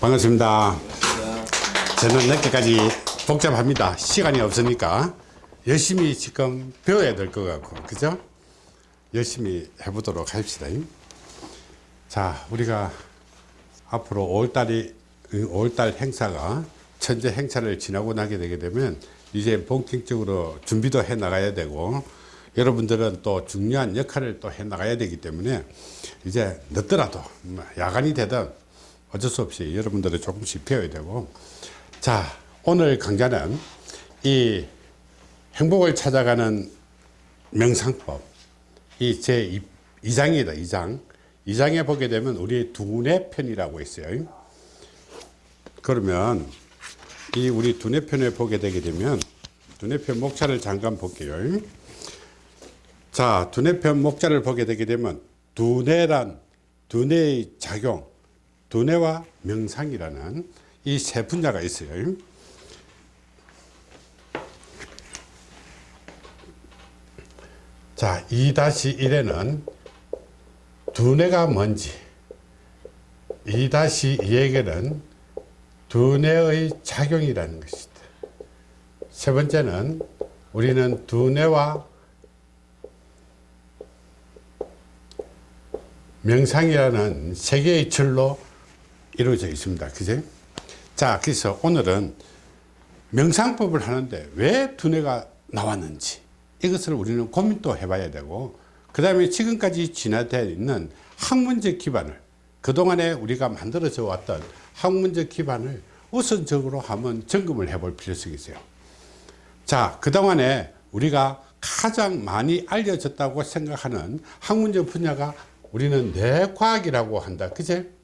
반갑습니다. 저는 늦게까지 복잡합니다. 시간이 없으니까 열심히 지금 배워야 될 것 같고, 그죠? 열심히 해보도록 합시다. 자, 우리가 앞으로 5월달이, 5월달 행사가 천재 행사를 지나고 나게 되게 되면 이제 본격적으로 준비도 해 나가야 되고 여러분들은 또 중요한 역할을 또 해 나가야 되기 때문에 이제 늦더라도 뭐 야간이 되든 어쩔 수 없이 여러분들은 조금씩 배워야 되고. 자 오늘 강좌는 이 행복을 찾아가는 명상법. 이 제 2장이다 2장. 2장에 보게 되면 우리 두뇌 편이라고 있어요. 그러면 이 우리 두뇌 편에 보게 되게 되면 두뇌 편 목차를 잠깐 볼게요. 자 두뇌 편 목차를 보게 되게 되면 두뇌란 두뇌의 작용 두뇌와 명상이라는 이 세 분야가 있어요. 자, 2-1에는 두뇌가 뭔지, 2-2에게는 두뇌의 작용이라는 것이다. 세 번째는 우리는 두뇌와 명상이라는 세 개의 줄로 이루어져 있습니다. 그제? 자, 그래서 오늘은 명상법을 하는데 왜 두뇌가 나왔는지 이것을 우리는 고민도 해봐야 되고 그 다음에 지금까지 진화되어 있는 학문적 기반을 그동안에 우리가 만들어져 왔던 학문적 기반을 우선적으로 한번 점검을 해볼 필요성이 있어요. 자, 그동안에 우리가 가장 많이 알려졌다고 생각하는 학문적 분야가 우리는 뇌과학이라고 한다. 그제?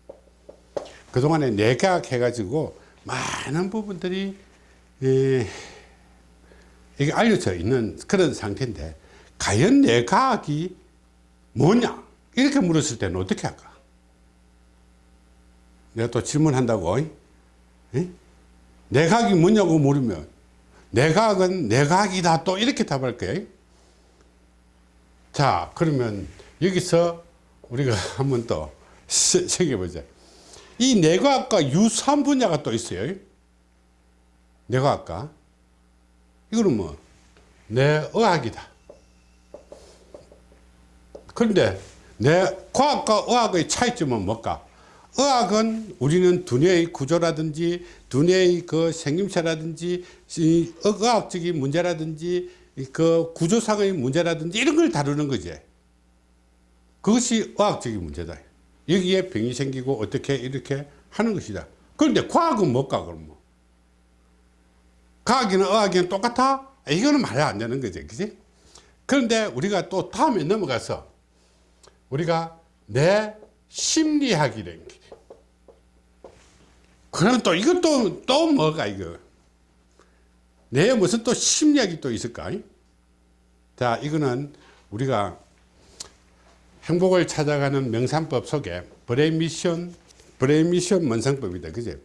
그동안에 뇌과학 해가지고 많은 부분들이 에, 이게 알려져 있는 그런 상태인데 과연 뇌과학이 뭐냐? 이렇게 물었을 때는 어떻게 할까? 내가 또 질문한다고 에? 뇌과학이 뭐냐고 물으면 뇌과학은 뇌과학이다 또 이렇게 답할 거예요 자 그러면 여기서 우리가 한번 또 새겨보자 이 뇌과학과 유사한 분야가 또 있어요. 뇌과학과. 이거는 뭐 뇌의학이다. 그런데 뇌과학과 의학의 차이점은 뭘까? 의학은 우리는 두뇌의 구조라든지 두뇌의 그 생김새라든지 의학적인 문제라든지 그 구조상의 문제라든지 이런 걸 다루는 거지. 그것이 의학적인 문제다 여기에 병이 생기고 어떻게 이렇게 하는 것이다. 그런데 과학은 뭘까 그럼 뭐? 과학이나 의학이나 똑같아? 이거는 말이 안 되는 거지 그지? 그런데 우리가 또 다음에 넘어가서 우리가 뇌 심리학이라는 게 그럼 또 이것도 또 뭐가 이거? 뇌 무슨 또 심리학이 또 있을까? 자 이거는 우리가 행복을 찾아가는 명상법 속에 brain mission brain mission 명상법이다. 그제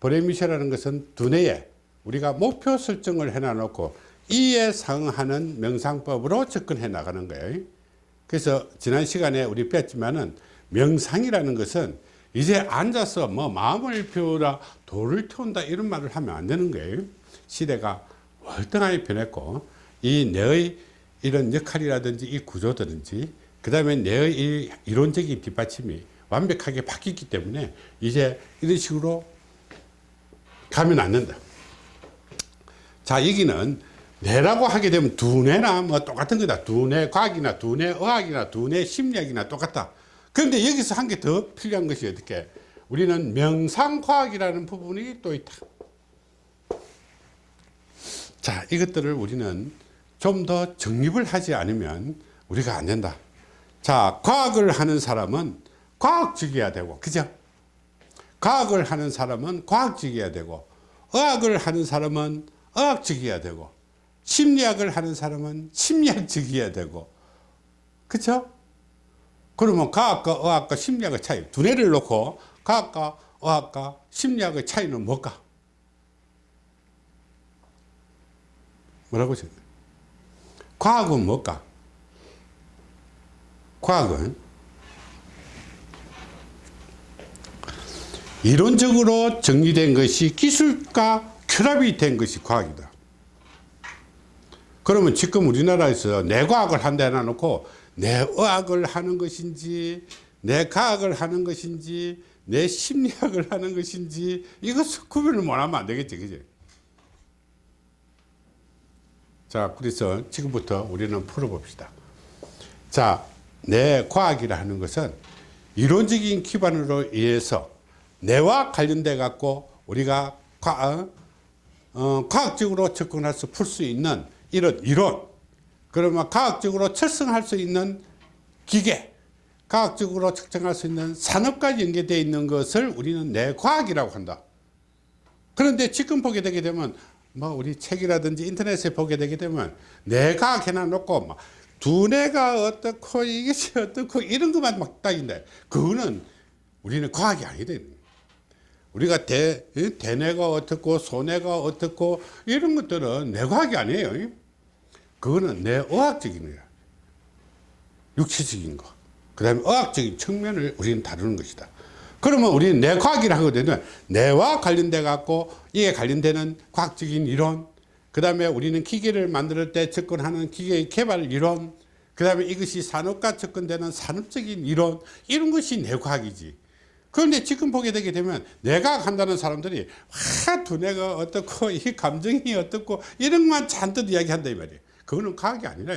brain mission이라는 것은 두뇌에 우리가 목표 설정을 해놔 놓고 이에 상응하는 명상법으로 접근해 나가는 거예요. 그래서 지난 시간에 우리 배웠지만은 명상이라는 것은 이제 앉아서 뭐 마음을 비우라 도를 태운다 이런 말을 하면 안 되는 거예요. 시대가 월등하게 변했고 이 뇌의 이런 역할이라든지 이 구조든지 그 다음에 뇌의 이론적인 뒷받침이 완벽하게 바뀌기 때문에 이제 이런 식으로 가면 안 된다. 자 여기는 뇌라고 하게 되면 두뇌나 뭐 똑같은 거다. 두뇌 과학이나 두뇌 의학이나 두뇌 심리학이나 똑같다. 그런데 여기서 한 개 더 필요한 것이 어떻게? 우리는 명상과학이라는 부분이 또 있다. 자 이것들을 우리는 좀 더 정립을 하지 않으면 우리가 안 된다 자 과학을 하는 사람은 과학적이어야 되고 그죠? 과학을 하는 사람은 과학적이어야 되고 의학을 하는 사람은 의학적이어야 되고 심리학을 하는 사람은 심리학적이어야 되고 그쵸? 그러면 과학과 의학과 심리학의 차이 두뇌를 놓고 과학과 의학과 심리학의 차이는 뭘까? 뭐라고 하셨나요? 과학은 뭘까 과학은 이론적으로 정리된 것이 기술과 결합이 된 것이 과학이다. 그러면 지금 우리나라에서 내 과학을 한데 놔놓고 내 의학을 하는 것인지 내 과학을 하는 것인지 내 심리학을 하는 것인지 이것을 구별을 못하면 안 되겠지 그지 자 그래서 지금부터 우리는 풀어봅시다 자 내 과학이라 하는 것은 이론적인 기반으로 의해서 뇌와 관련돼 갖고 우리가 과, 어, 과학적으로 접근해서 풀 수 있는 이런 이론 그러면 과학적으로 철성할 수 있는 기계 과학적으로 측정할 수 있는 산업과 연계되어 있는 것을 우리는 뇌과학이라고 한다. 그런데 지금 보게 되게 되면 뭐 우리 책이라든지 인터넷에 보게 되게 되면 뇌과학 해놔놓고 막 두뇌가 어떻고 이것이 어떻고 이런 것만 막 딱인데 그거는 우리는 과학이 아니다 우리가 대, 대뇌가 어떻고 소뇌가 어떻고 이런 것들은 뇌과학이 아니에요. 그거는 뇌의학적인 거야. 육체적인 거그 다음에 의학적인 측면을 우리는 다루는 것이다. 그러면 우리는 뇌과학이라 하거든요. 뇌와 관련돼 갖고 이에 관련되는 과학적인 이론 그 다음에 우리는 기계를 만들 때 접근하는 기계의 개발 이론 그 다음에 이것이 산업과 접근되는 산업적인 이론 이런 것이 뇌과학이지. 그런데 지금 보게 되게 되면 내가 한다는 사람들이 와 두뇌가 어떻고 이 감정이 어떻고 이런 것만 잔뜩 이야기한다 이 말이에요. 그거는 과학이 아니라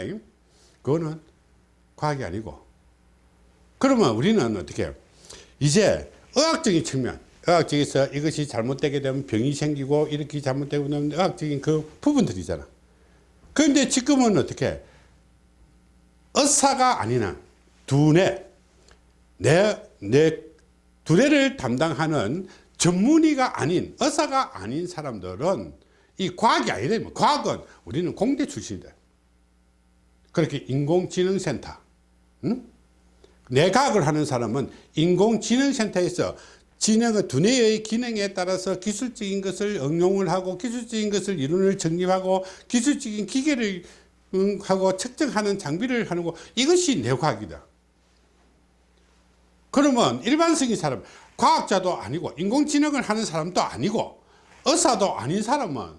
그거는 과학이 아니고. 그러면 우리는 어떻게 해요? 이제 의학적인 측면 의학적에서 이것이 잘못되게 되면 병이 생기고 이렇게 잘못되고 되면 의학적인 그 부분들이잖아. 그런데 지금은 어떻게? 의사가 아니나 두뇌 내, 내 두뇌를 담당하는 전문의가 아닌 의사가 아닌 사람들은 이 과학이 아니라 과학은 우리는 공대 출신이다. 그렇게 인공지능센터 응? 내과학을 하는 사람은 인공지능센터에서 진행의 두뇌의 기능에 따라서 기술적인 것을 응용을 하고 기술적인 것을 이론을 정립하고 기술적인 기계를 하고 측정하는 장비를 하는 거 이것이 뇌과학이다. 그러면 일반적인 사람 과학자도 아니고 인공지능을 하는 사람도 아니고 의사도 아닌 사람은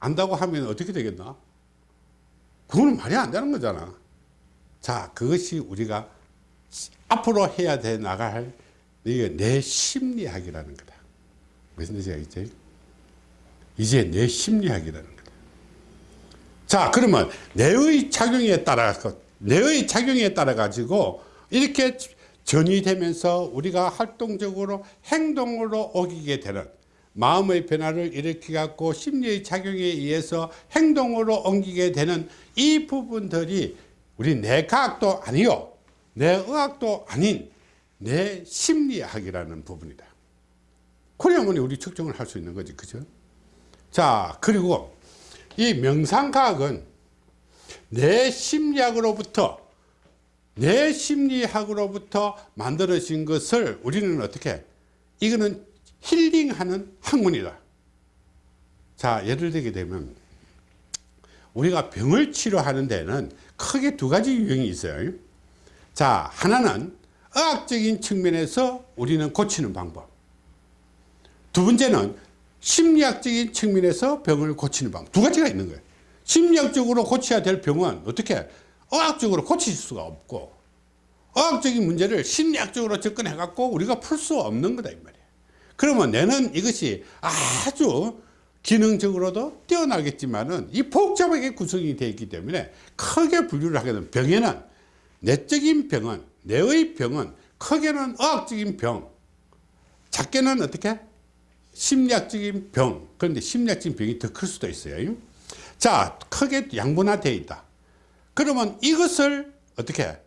안다고 하면 어떻게 되겠나? 그거는 말이 안 되는 거잖아. 자 그것이 우리가 앞으로 해야 돼 나갈 이게 내 심리학이라는 거다. 무슨 뜻이야 이제? 내 심리학이라는 거다. 자 그러면 뇌의 작용에 따라 뇌의 작용에 따라 가지고 이렇게 전이 되면서 우리가 활동적으로 행동으로 옮기게 되는 마음의 변화를 일으켜 갖고 심리의 작용에 의해서 행동으로 옮기게 되는 이 부분들이 우리 뇌과학도 아니요 뇌의학도 아닌 뇌 심리학이라는 부분이다. 그래야만 우리 측정을 할 수 있는 거지 그죠? 자 그리고 이 명상과학은 뇌 심리학으로부터 뇌 심리학으로부터 만들어진 것을 우리는 어떻게 이거는 힐링하는 학문이다. 자 예를 들게 되면 우리가 병을 치료하는 데는 크게 두 가지 유형이 있어요 자 하나는 의학적인 측면에서 우리는 고치는 방법. 두 번째는 심리학적인 측면에서 병을 고치는 방법. 두 가지가 있는 거예요. 심리학적으로 고쳐야 될 병은 어떻게 의학적으로 고칠 수가 없고 의학적인 문제를 심리학적으로 접근해 갖고 우리가 풀 수 없는 거다 이 말이에요. 그러면 내는 이것이 아주 기능적으로도 뛰어나겠지만은 이 복잡하게 구성이 되어 있기 때문에 크게 분류를 하게 되면 병에는 내적인 병은 뇌의 병은 크게는 의학적인 병 작게는 어떻게? 심리학적인 병. 그런데 심리학적인 병이 더 클 수도 있어요. 자 크게 양분화되어 있다. 그러면 이것을 어떻게?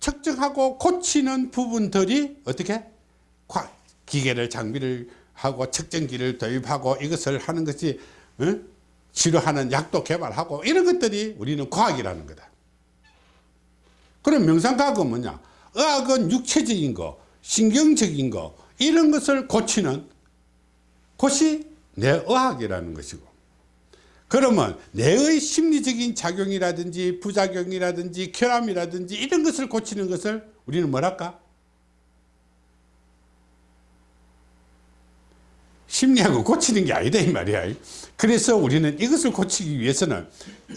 측정하고 고치는 부분들이 어떻게? 기계를 장비를 하고 측정기를 도입하고 이것을 하는 것이 어? 치료하는 약도 개발하고 이런 것들이 우리는 과학이라는 거다 그럼 명상과학은 뭐냐? 의학은 육체적인 거 신경적인 거 이런 것을 고치는 것이 내의학이라는 것이고. 그러면 뇌의 심리적인 작용이라든지 부작용이라든지 결함이라든지 이런 것을 고치는 것을 우리는 뭐랄까? 심리학을 고치는 게 아니다 이 말이야. 그래서 우리는 이것을 고치기 위해서는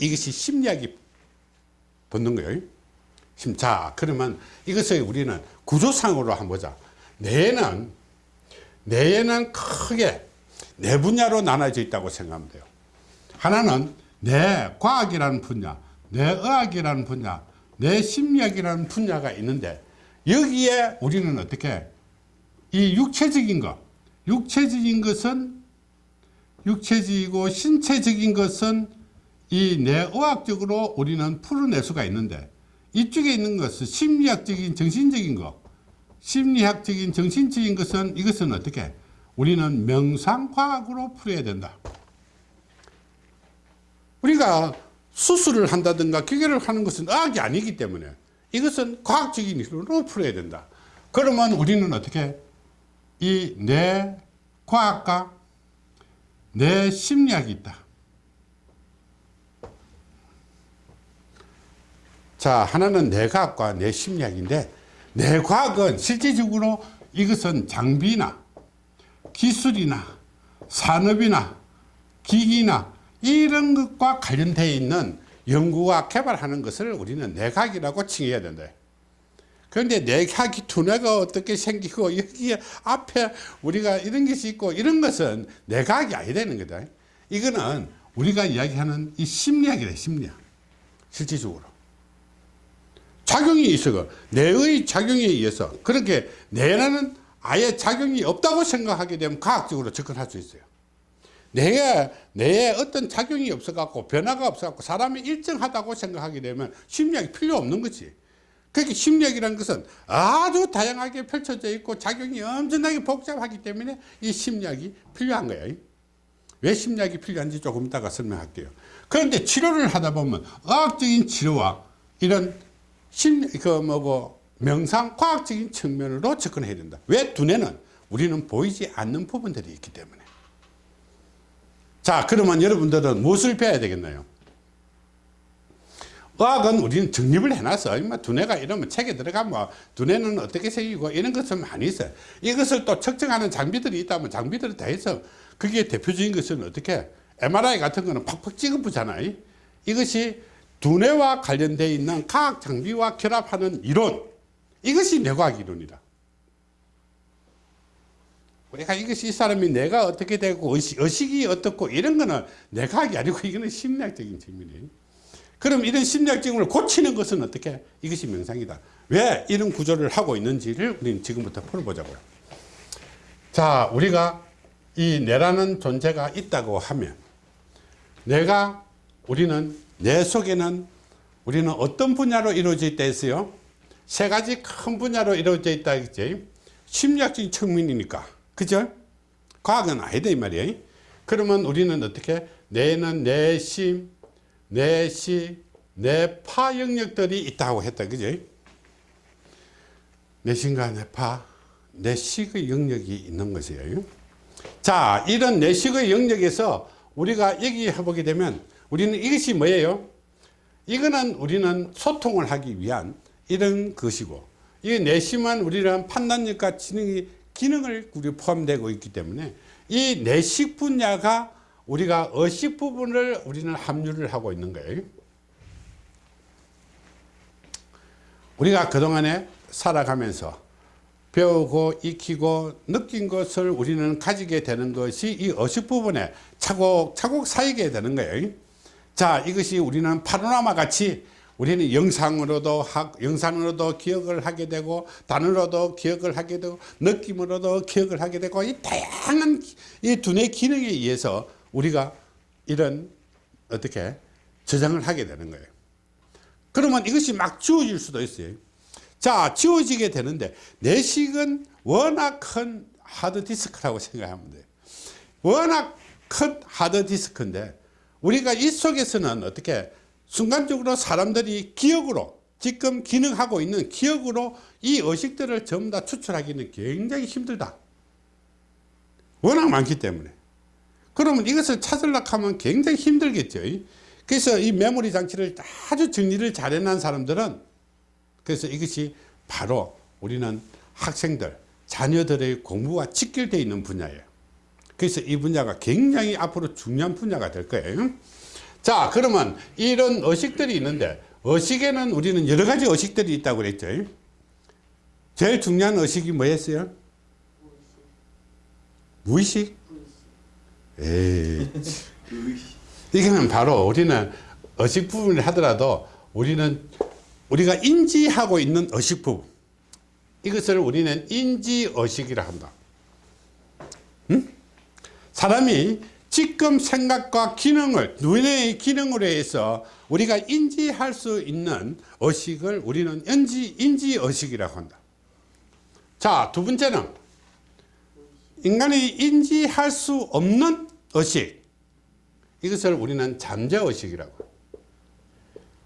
이것이 심리학이 붙는 거예요. 자 그러면 이것을 우리는 구조상으로 한번 보자. 뇌는 뇌에는 크게 네 분야로 나눠져 있다고 생각하면 돼요. 하나는 뇌 과학이라는 분야 뇌의학이라는 분야 뇌심리학이라는 분야가 있는데 여기에 우리는 어떻게 이 육체적인 것 육체적인 것은 육체적이고 신체적인 것은 이 뇌의학적으로 우리는 풀어낼 수가 있는데 이쪽에 있는 것은 심리학적인 정신적인 것 심리학적인 정신적인 것은 이것은 어떻게? 우리는 명상과학으로 풀어야 된다. 우리가 수술을 한다든가 기계를 하는 것은 의학이 아니기 때문에 이것은 과학적인 이론으로 풀어야 된다. 그러면 우리는 어떻게? 이뇌 과학과 뇌 심리학이 있다 자 하나는 뇌과학과 뇌심리학인데 뇌과학은 실질적으로 이것은 장비나 기술이나 산업이나 기기나 이런 것과 관련되어 있는 연구와 개발하는 것을 우리는 뇌과학이라고 칭해야 된다. 그런데 뇌과학이 두뇌가 어떻게 생기고 여기에 앞에 우리가 이런 것이 있고 이런 것은 뇌과학이 아니되는 거다. 이거는 우리가 이야기하는 이 심리학이다 심리학. 실질적으로 작용이 있어 뇌의 작용에 의해서. 그렇게 뇌라는 아예 작용이 없다고 생각하게 되면 과학적으로 접근할 수 있어요. 뇌에, 뇌에 어떤 작용이 없어 갖고 변화가 없어 갖고 사람이 일정하다고 생각하게 되면 심리학이 필요 없는 거지. 그렇게 심리학이라는 것은 아주 다양하게 펼쳐져 있고 작용이 엄청나게 복잡하기 때문에 이 심리학이 필요한 거예요. 왜 심리학이 필요한지 조금 이따가 설명할게요. 그런데 치료를 하다 보면 의학적인 치료와 이런 심리 그 뭐고 명상 과학적인 측면으로 접근해야 된다. 왜 두뇌는 우리는 보이지 않는 부분들이 있기 때문에. 자 그러면 여러분들은 무엇을 배워야 되겠나요? 의학은 우리는 정립을 해놨어. 임마 두뇌가 이러면 책에 들어가면 뭐 두뇌는 어떻게 생기고 이런 것은 많이 있어요. 이것을 또 측정하는 장비들이 있다면 장비들이 다 있어. 그게 대표적인 것은 어떻게? MRI 같은 거는 팍팍 찍어보잖아요. 이것이 두뇌와 관련되어 있는 과학 장비와 결합하는 이론 이것이 뇌과학 이론이다. 우리가 이것이 이 사람이 내가 어떻게 되고 의식, 의식 이 어떻고 이런 거는 뇌과학이 아니고 이거는 심리학적인 측면이에요. 그럼 이런 심리학적인 걸 고치는 것은 어떻게? 이것이 명상이다. 왜 이런 구조를 하고 있는지를 우리는 지금부터 풀어보자고요. 자 우리가 이 뇌라는 존재가 있다고 하면 뇌가 우리는 뇌 속에는 우리는 어떤 분야로 이루어져 있다 했어요? 세 가지 큰 분야로 이루어져 있다 했지. 심리학적인 측면이니까. 그죠? 과학은 아니다 이 말이에요. 그러면 우리는 어떻게 뇌는 내심 내시 뇌파 영역들이 있다고 했다. 그죠? 내심과 뇌파 내식의 영역이 있는 것이에요. 자 이런 내식의 영역에서 우리가 얘기해 보게 되면 우리는 이것이 뭐예요? 이거는 우리는 소통을 하기 위한 이런 것이고 이 내심은 우리는 판단력과 지능이 기능을 우리 포함되고 있기 때문에 이 내식 분야가 우리가 의식 부분을 우리는 합류를 하고 있는 거예요. 우리가 그동안에 살아가면서 배우고 익히고 느낀 것을 우리는 가지게 되는 것이 이 의식 부분에 차곡차곡 쌓이게 되는 거예요 자 이것이 우리는 파노라마 같이 우리는 영상으로도 영상으로도 기억을 하게 되고 단어로도 기억을 하게 되고 느낌으로도 기억을 하게 되고 이 다양한 이 두뇌 기능에 의해서 우리가 이런 어떻게 저장을 하게 되는 거예요. 그러면 이것이 막 지워질 수도 있어요. 자 지워지게 되는데 내식은 워낙 큰 하드디스크라고 생각하면 돼요. 워낙 큰 하드디스크인데 우리가 이 속에서는 어떻게 순간적으로 사람들이 기억으로 지금 기능하고 있는 기억으로 이 의식들을 전부 다 추출하기는 굉장히 힘들다. 워낙 많기 때문에. 그러면 이것을 찾으려고 하면 굉장히 힘들겠죠. 그래서 이 메모리 장치를 아주 정리를 잘 해놓은 사람들은 그래서 이것이 바로 우리는 학생들 자녀들의 공부와 직결되어 있는 분야예요 그래서 이 분야가 굉장히 앞으로 중요한 분야가 될 거예요. 자 그러면 이런 의식들이 있는데 의식에는 우리는 여러 가지 의식들이 있다고 그랬죠. 제일 중요한 의식이 뭐였어요? 무의식? 에이. 이거는 바로 우리는 의식 부분을 하더라도 우리는 우리가 인지하고 있는 의식 부분. 이것을 우리는 인지의식이라 한다. 응? 사람이 지금 생각과 기능을 눈의 기능으로 해서 우리가 인지할 수 있는 의식을 우리는 인지, 인지 의식이라고 한다. 자 두 번째는 인간이 인지할 수 없는 의식. 이것을 우리는 잠재의식이라고.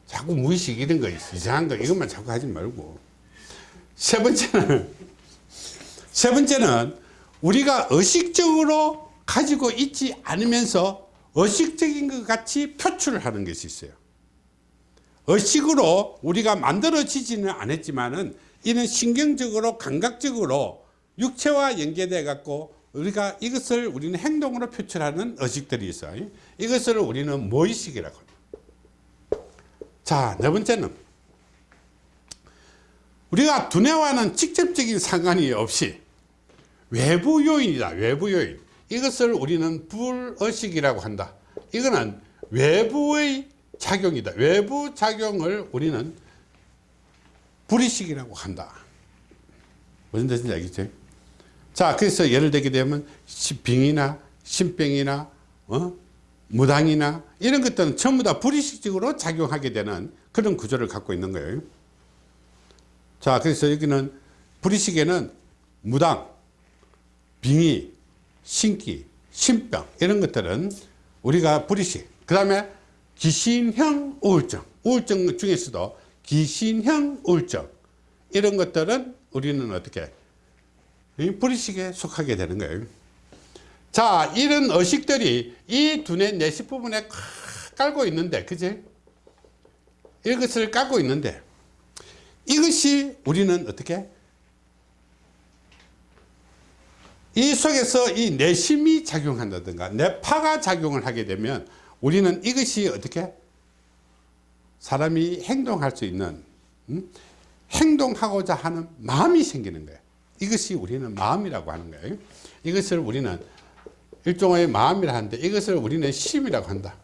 자꾸 무의식 이런 거 이상한 거. 이것만 자꾸 하지 말고. 세 번째는 세 번째는 우리가 의식적으로 가지고 있지 않으면서 의식적인 것 같이 표출을 하는 것이 있어요 의식으로 우리가 만들어지지는 않았지만은 이는 신경적으로 감각적으로 육체와 연계돼 갖고 우리가 이것을 우리는 행동으로 표출하는 의식들이 있어요 이것을 우리는 무의식이라고 합니다 자, 네 번째는 우리가 두뇌와는 직접적인 상관이 없이 외부 요인이다. 외부 요인. 이것을 우리는 불의식이라고 한다. 이거는 외부의 작용이다. 외부 작용을 우리는 불의식이라고 한다. 무슨 뜻인지 알겠죠? 자, 그래서 예를 들게 되면 빙이나 신병이나 어? 무당이나 이런 것들은 전부 다 불의식적으로 작용하게 되는 그런 구조를 갖고 있는 거예요. 자, 그래서 여기는 불의식에는 무당, 빙의, 신기, 신병 이런 것들은 우리가 불의식 그 다음에 기신형 우울증. 우울증 중에서도 기신형 우울증. 이런 것들은 우리는 어떻게 불의식에 속하게 되는 거예요. 자 이런 의식들이 이 두뇌 내시 부분에 깔고 있는데 그지? 이것을 깔고 있는데 이것이 우리는 어떻게 이 속에서 이 내심이 작용한다든가 뇌파가 작용을 하게 되면 우리는 이것이 어떻게? 사람이 행동할 수 있는 음? 행동하고자 하는 마음이 생기는 거예요. 이것이 우리는 마음이라고 하는 거예요. 이것을 우리는 일종의 마음이라 하는데 이것을 우리는 심이라고 한다.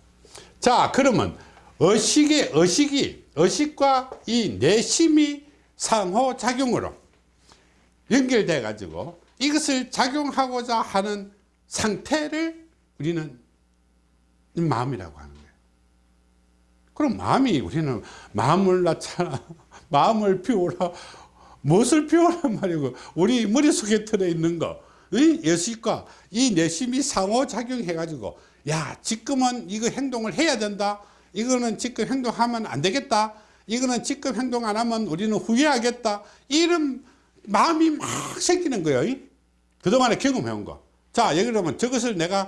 자 그러면 의식의 의식이 의식과 이 내심이 상호작용으로 연결돼 가지고 이것을 작용하고자 하는 상태를 우리는 마음이라고 하는 거예요. 그럼 마음이 우리는 마음을 낳잖아 마음을 피우라 무엇을 피우란 말이고 우리 머릿속에 들어있는 거 예식과 이 내심이 상호작용해 가지고 야 지금은 이거 행동을 해야 된다. 이거는 지금 행동하면 안 되겠다. 이거는 지금 행동 안 하면 우리는 후회하겠다. 이런 마음이 막 생기는 거예요 그동안에 경험해 온 거 자 예를 들면 저것을 내가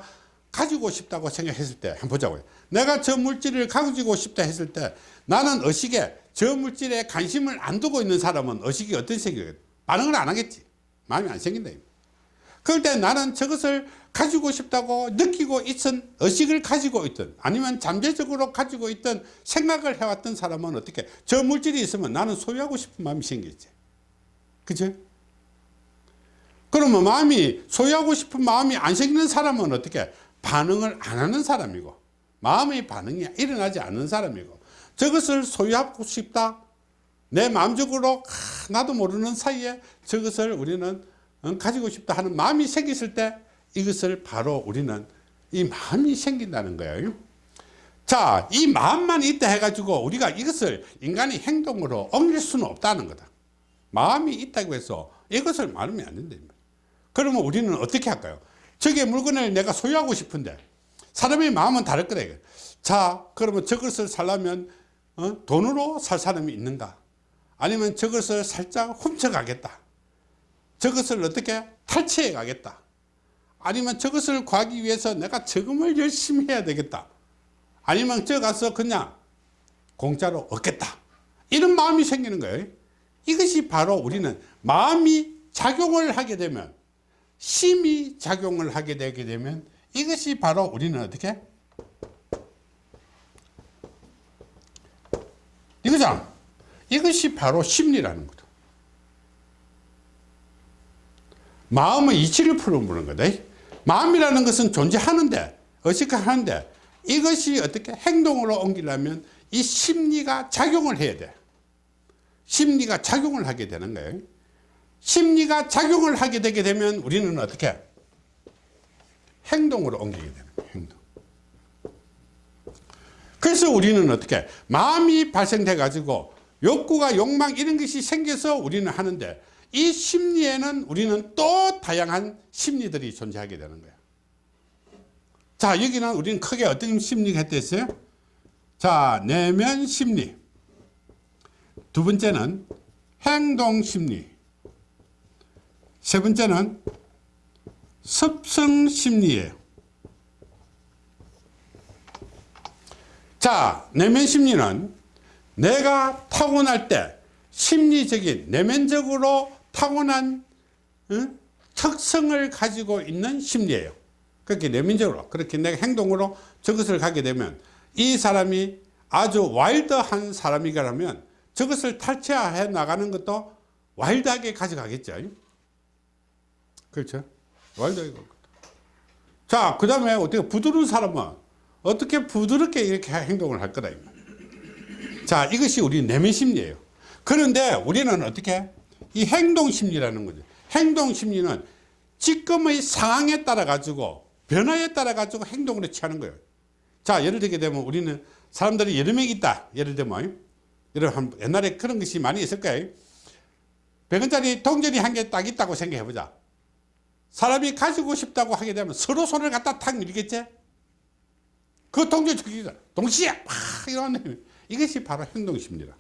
가지고 싶다고 생각했을 때 한번 보자고요. 내가 저 물질을 가지고 싶다 했을 때 나는 의식에 저 물질에 관심을 안 두고 있는 사람은 의식이 어떤 생각이 반응을 안 하겠지. 마음이 안 생긴다. 그럴 때 나는 저것을 가지고 싶다고 느끼고 있던 의식을 가지고 있던 아니면 잠재적으로 가지고 있던 생각을 해왔던 사람은 어떻게 저 물질이 있으면 나는 소유하고 싶은 마음이 생기지. 그죠? 그러면 마음이 소유하고 싶은 마음이 안 생기는 사람은 어떻게 반응을 안 하는 사람이고 마음의 반응이 일어나지 않는 사람이고 저것을 소유하고 싶다 내 마음적으로 나도 모르는 사이에 저것을 우리는 어, 가지고 싶다 하는 마음이 생겼을 때 이것을 바로 우리는 이 마음이 생긴다는 거예요 자, 이 마음만 있다 해가지고 우리가 이것을 인간의 행동으로 옮길 수는 없다는 거다. 마음이 있다고 해서 이것을 말하면 안 된다. 그러면 우리는 어떻게 할까요? 저게 물건을 내가 소유하고 싶은데 사람의 마음은 다를 거다. 자, 그러면 저것을 살려면 어? 돈으로 살 사람이 있는가? 아니면 저것을 살짝 훔쳐가겠다. 저것을 어떻게 탈취해 가겠다. 아니면 저것을 구하기 위해서 내가 저금을 열심히 해야 되겠다. 아니면 저 가서 그냥 공짜로 얻겠다. 이런 마음이 생기는 거예요. 이것이 바로 우리는 마음이 작용을 하게 되면 심이 작용을 하게 되게 되면 이것이 바로 우리는 어떻게? 이거잖아 이것이 바로 심리라는 거다 마음의 이치를 풀어보는 거다. 마음이라는 것은 존재하는데 어식하는데 이것이 어떻게 행동으로 옮기려면 이 심리가 작용을 해야 돼. 심리가 작용을 하게 되는 거예요 심리가 작용을 하게 되게 되면 우리는 어떻게? 행동으로 옮기게 되는 거예요 행동. 그래서 우리는 어떻게? 마음이 발생돼 가지고 욕구가 욕망 이런 것이 생겨서 우리는 하는데 이 심리에는 우리는 또 다양한 심리들이 존재하게 되는 거예요 자 여기는 우리는 크게 어떤 심리가 했댔어요? 자 내면 심리. 두 번째는 행동 심리 세 번째는 습성 심리예요. 자 내면 심리는 내가 타고날 때 심리적인 내면적으로 타고난 응? 특성을 가지고 있는 심리예요. 그렇게 내면적으로 그렇게 내가 행동으로 저것을 하게 되면 이 사람이 아주 와일드한 사람이라면 저것을 탈취해 나가는 것도 와일드하게 가져가겠죠 그렇죠? 와일드하게 자그 다음에 어떻게 부드러운 사람은 어떻게 부드럽게 이렇게 행동을 할 거다 자 이것이 우리 내면 심리예요. 그런데 우리는 어떻게? 이 행동 심리라는 거죠. 행동 심리는 지금의 상황에 따라 가지고 변화에 따라 가지고 행동을 취하는 거예요. 자 예를 들게 되면 우리는 사람들이 여러 명 있다. 예를 들면 여러분 옛날에 그런 것이 많이 있을 거예요. 100원짜리 동전이 한 개 딱 있다고 생각해 보자 사람이 가지고 싶다고 하게 되면 서로 손을 갖다 탁 밀겠지? 그 동전 저기가 동시에 막 이러는 이것이 바로 행동심리라.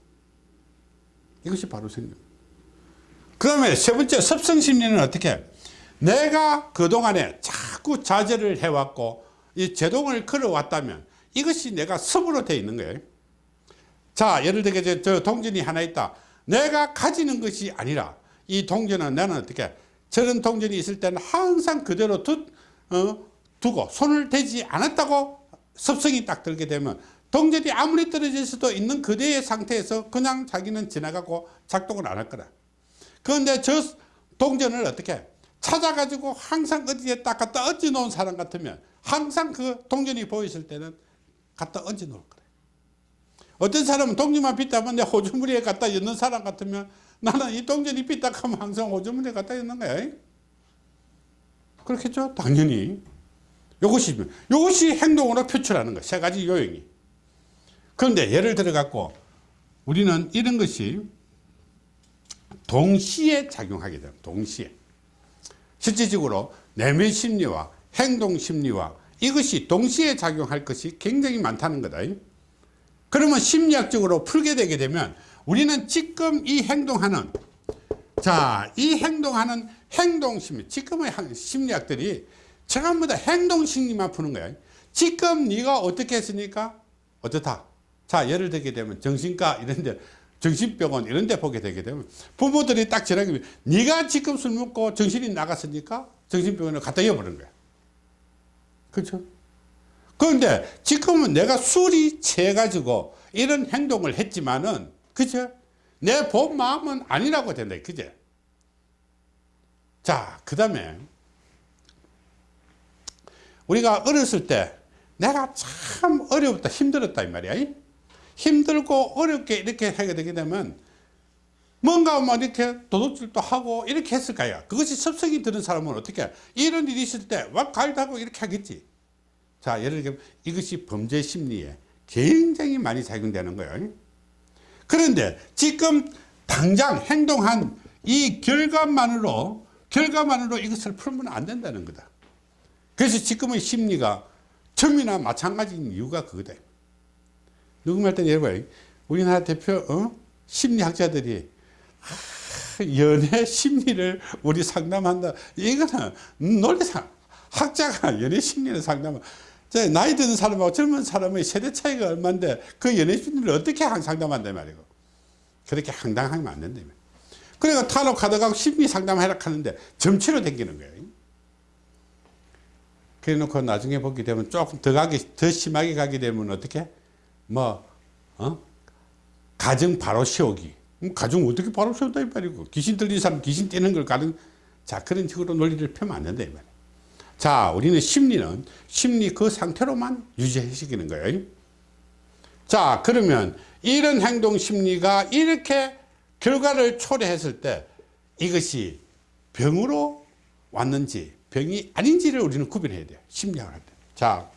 이것이 바로 생각 그 다음에 세 번째 습성심리는 어떻게? 내가 그동안에 자꾸 자제를 해왔고 이 제동을 걸어왔다면 이것이 내가 습으로 되어 있는 거예요. 자 예를 들게 저 동전이 하나 있다. 내가 가지는 것이 아니라 이 동전은 나는 어떻게 저런 동전이 있을 때는 항상 그대로 두, 어, 두고 손을 대지 않았다고 습성이 딱 들게 되면 동전이 아무리 떨어질 수도 있는 그대의 상태에서 그냥 자기는 지나가고 작동을 안 할 거다. 그런데 저 동전을 어떻게 찾아가지고 항상 어디에 딱 갖다 얹어 놓은 사람 같으면 항상 그 동전이 보였을 때는 갖다 얹어 놓을 거다. 어떤 사람은 동전만 빗다면 내 호주머니에 갖다 넣는 사람 같으면 나는 이 동전이 빗다 하면 항상 호주머니에 갖다 넣는 거야. 그렇겠죠? 당연히. 이것이 이것이 행동으로 표출하는 거 세 가지 요령이. 그런데 예를 들어 갖고 우리는 이런 것이 동시에 작용하게 됩니다 동시에. 실질적으로 내면 심리와 행동 심리와 이것이 동시에 작용할 것이 굉장히 많다는 거다. 그러면 심리학적으로 풀게 되게 되면 우리는 지금 이 행동하는 자, 이 행동하는 행동 심리, 지금의 심리학들이 전부 다 행동 심리만 푸는 거야. 지금 네가 어떻게 했으니까 어떻다. 자, 예를 들게 되면 정신과 이런 데 정신병원 이런 데 보게 되게 되면 부모들이 딱 전화하면 네가 지금 술 먹고 정신이 나갔으니까 정신병원을 갖다 이어버린 거야. 그렇죠? 그런데 지금은 내가 술이 취해가지고 이런 행동을 했지만은, 그죠? 내 본 마음은 아니라고 된다. 그죠? 자, 그 다음에, 우리가 어렸을 때 내가 참 어렵다, 힘들었다, 이 말이야. 힘들고 어렵게 이렇게 하게 되게 되면 뭔가 뭐 이렇게 도둑질도 하고 이렇게 했을 거야. 그것이 습성이 드는 사람은 어떻게 이런 일이 있을 때막 갈다고 이렇게 하겠지. 자, 예를 들면 이것이 범죄 심리에 굉장히 많이 작용되는 거예요. 그런데 지금 당장 행동한 이 결과만으로 결과만으로 이것을 풀면 안 된다는 거다. 그래서 지금의 심리가 처음이나 마찬가지인 이유가 그거다. 누구 말때 여러분 우리나라 대표 어? 심리학자들이 연애 심리를 우리 상담한다. 이거는 논리상 학자가 연애 심리를 상담을 나이 드는 사람하고 젊은 사람의 세대 차이가 얼마인데 그 심리를 어떻게 상담한다 말이고 그렇게 황당하면 안 된다며 그러니까 탄옥 하다가 심리 상담하라 하는데 점치로 댕기는 거예요 그래 놓고 나중에 보게 되면 조금 더 가게, 더 심하게 가게 되면 어떻게? 뭐, 어? 가정 바로 세우기. 가정 어떻게 바로 세운다 이 말이고. 귀신 들린 사람 귀신 떼는 걸 가는, 자, 그런 식으로 논리를 펴면 안 된다 이 말이야. 자, 우리는 심리는 심리 그 상태로만 유지시키는 거예요. 자, 그러면 이런 행동 심리가 이렇게 결과를 초래했을 때 이것이 병으로 왔는지 병이 아닌지를 우리는 구별해야 돼요. 심리학을 할 때. 자.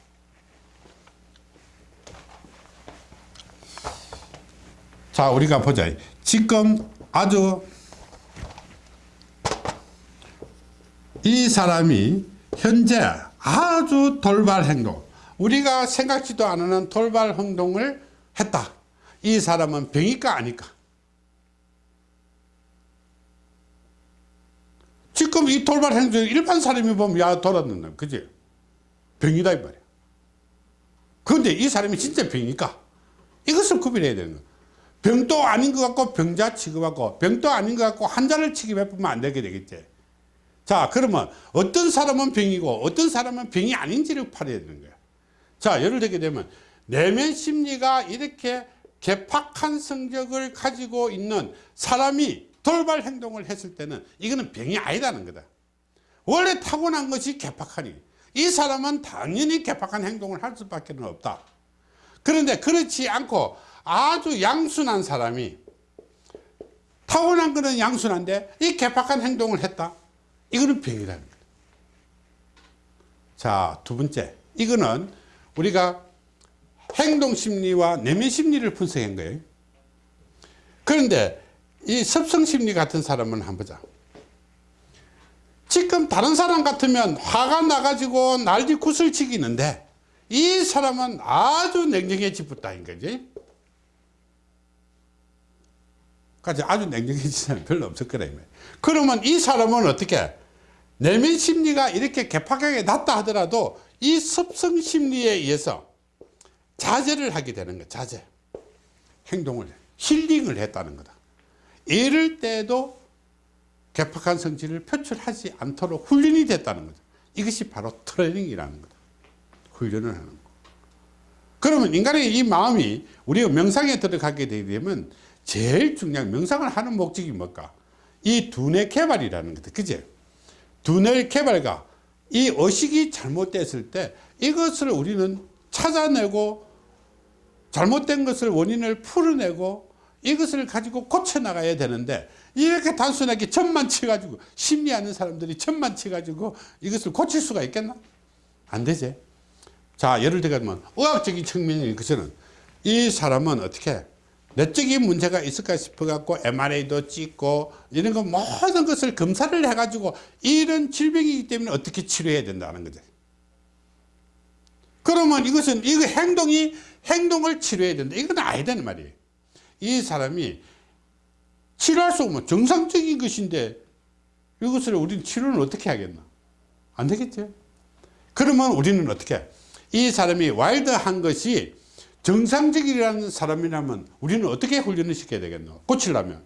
자, 우리가 보자. 지금 아주 이 사람이 현재 아주 돌발 행동, 우리가 생각지도 않은 돌발 행동을 했다. 이 사람은 병일까 아닐까? 지금 이 돌발 행동 일반 사람이 보면 야 돌았는다 그지? 병이다 이 말이야. 그런데 이 사람이 진짜 병이니까? 이것을 구별해야 되는 거야. 병도 아닌 것 같고 병자 취급하고 병도 아닌 것 같고 환자를 취급해 보면 안 되게 되겠지 자 그러면 어떤 사람은 병이고 어떤 사람은 병이 아닌지를 팔아야 되는 거야 자 예를 들게 되면 내면 심리가 이렇게 개팍한 성적을 가지고 있는 사람이 돌발 행동을 했을 때는 이거는 병이 아니다는 거다. 원래 타고난 것이 개팍하니 이 사람은 당연히 개팍한 행동을 할 수밖에 없다. 그런데 그렇지 않고 아주 양순한 사람이 타고난 거는 양순한데 이 개팍한 행동을 했다. 이거는 병이라는 거다. 자, 두 번째. 이거는 우리가 행동심리와 내면심리를 분석한 거예요. 그런데 이 섭성심리 같은 사람은 한번 보자. 지금 다른 사람 같으면 화가 나가지고 난리 굿을 치기는데 이 사람은 아주 냉정해지 붙다인 거지. 까지 아주 냉정해진 사람 별로 없을 거라. 그러면 이 사람은 어떻게 내면 심리가 이렇게 개팍하게 났다 하더라도 이 섭성 심리에 의해서 자제를 하게 되는 거야. 자제. 행동을 힐링을 했다는 거다. 이럴 때도 개팍한 성질을 표출하지 않도록 훈련이 됐다는 거죠. 이것이 바로 트레이닝이라는 거다. 훈련을 하는 거. 그러면 인간의 이 마음이 우리가 명상에 들어가게 되면 제일 중요한 명상을 하는 목적이 뭘까? 이 두뇌 개발이라는 거다. 그제? 두뇌 개발과 이 의식이 잘못됐을 때 이것을 우리는 찾아내고 잘못된 것을 원인을 풀어내고 이것을 가지고 고쳐나가야 되는데 이렇게 단순하게 천만 쳐가지고 심리하는 사람들이 천만 쳐가지고 이것을 고칠 수가 있겠나? 안 되지. 자 예를 들면 의학적인 측면이 것은 이 사람은 어떻게 내적인 문제가 있을까 싶어 갖고 MRI도 찍고 이런 거 모든 것을 검사를 해 가지고 이런 질병이기 때문에 어떻게 치료해야 된다는 거죠. 그러면 이것은 이거 행동이 행동을 치료해야 된다. 이건 아니다는 말이에요. 이 사람이 치료할 수 없으면 정상적인 것인데 이것을 우리는 치료를 어떻게 하겠나? 안 되겠죠. 그러면 우리는 어떻게? 이 사람이 와일드한 것이 정상적이라는 사람이라면 우리는 어떻게 훈련을 시켜야 되겠노? 고치려면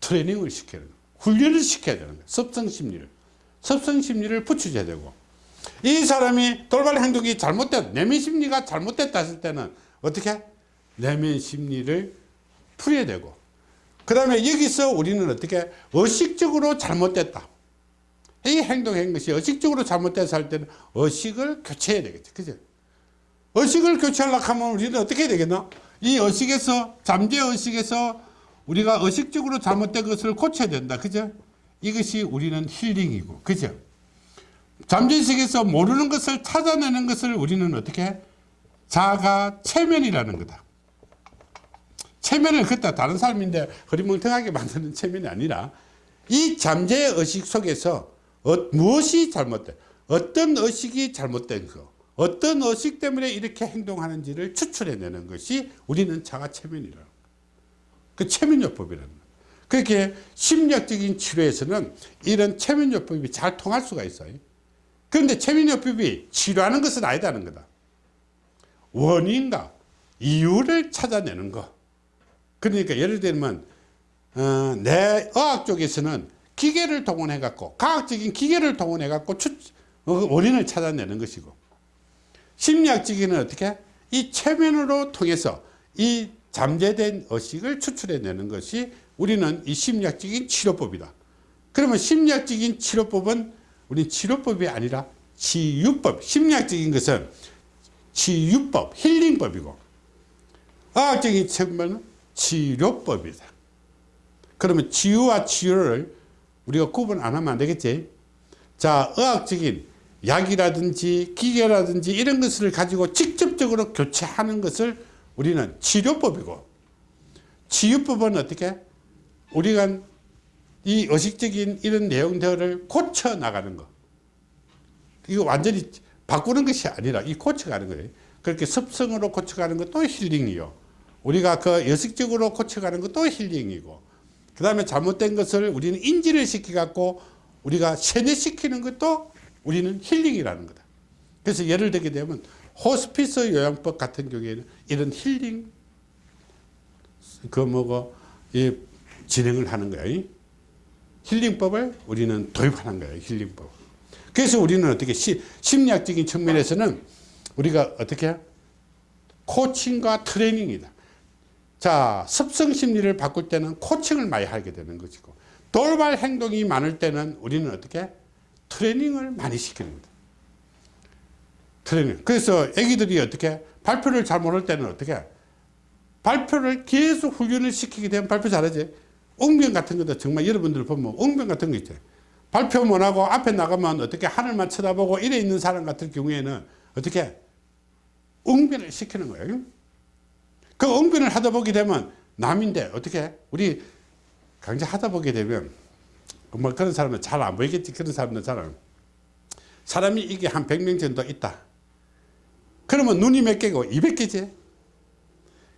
트레이닝을 시켜야 되는 훈련을 시켜야 되는 거예요. 섭성심리를. 섭성심리를 붙여줘야 되고 이 사람이 돌발 행동이 잘못됐 내면심리가 잘못됐다 했을 때는 어떻게? 내면심리를 풀어야 되고 그 다음에 여기서 우리는 어떻게 의식적으로 잘못됐다 이 행동한 것이 의식적으로 잘못돼서 할 때는 의식을 교체해야 되겠죠 그죠 의식을 교체하려고 하면 우리는 어떻게 되겠나 이 의식에서 잠재 의식에서 우리가 의식적으로 잘못된 것을 고쳐야 된다. 그죠? 이것이 우리는 힐링이고. 그죠? 잠재 의식에서 모르는 것을 찾아내는 것을 우리는 어떻게 자가 체면이라는 거다. 체면을 긋다 다른 사람인데 허리멍텅하게 만드는 체면이 아니라 이 잠재 의식 속에서 어, 무엇이 잘못된 어떤 의식이 잘못된 거 어떤 의식 때문에 이렇게 행동하는지를 추출해내는 것이 우리는 자가 체면이라는 그 체면요법이라는 거예요. 그렇게 심리학적인 치료에서는 이런 체면요법이 잘 통할 수가 있어요. 그런데 체면요법이 치료하는 것은 아니다는 거다. 원인과 이유를 찾아내는 것. 그러니까 예를 들면 어, 내 의학 쪽에서는 기계를 동원해 갖고 과학적인 기계를 동원해 갖고 추, 어, 원인을 찾아내는 것이고 심리학적인은 어떻게 이 체면으로 통해서 이 잠재된 의식을 추출해내는 것이 우리는 이 심리학적인 치료법이다. 그러면 심리학적인 치료법은 우리 치료법이 아니라 치유법. 심리학적인 것은 치유법 힐링법이고 의학적인 측면은 치료법이다. 그러면 치유와 치료를 우리가 구분 안 하면 안 되겠지? 자 의학적인 약이라든지 기계라든지 이런 것을 가지고 직접적으로 교체하는 것을 우리는 치료법이고 치유법은 어떻게? 우리가 이 의식적인 이런 내용들을 고쳐 나가는 거. 이거 완전히 바꾸는 것이 아니라 이 고쳐가는 거예요. 그렇게 습성으로 고쳐가는 것도 힐링이요. 우리가 그 의식적으로 고쳐가는 것도 힐링이고 그 다음에 잘못된 것을 우리는 인지를 시켜 갖고 우리가 세뇌시키는 것도 우리는 힐링이라는 거다. 그래서 예를 들게 되면 호스피스 요양법 같은 경우에는 이런 힐링 그 뭐고 이 진행을 하는 거야. 힐링법을 우리는 도입하는 거예요 힐링법. 그래서 우리는 어떻게 시, 심리학적인 측면에서는 우리가 어떻게 코칭과 트레이닝이다. 자 습성 심리를 바꿀 때는 코칭을 많이 하게 되는 것이고 돌발 행동이 많을 때는 우리는 어떻게 트레이닝을 많이 시키는 거다. 트레이닝. 그래서 애기들이 어떻게 발표를 잘 모를 때는 어떻게 발표를 계속 훈련을 시키게 되면 발표 잘하지. 웅변 같은 것도 정말 여러분들 보면 웅변 같은 거 있죠. 발표 못하고 앞에 나가면 어떻게 하늘만 쳐다보고 이래 있는 사람 같은 경우에는 어떻게 웅변을 시키는 거예요. 그 웅변을 하다 보게 되면 남인데 어떻게 우리 강좌 하다 보게 되면 뭐 그런 사람은 잘 안 보이겠지 그런 사람은 잘 사람이 이게 한 100명 정도 있다. 그러면 눈이 몇 개고? 200개지.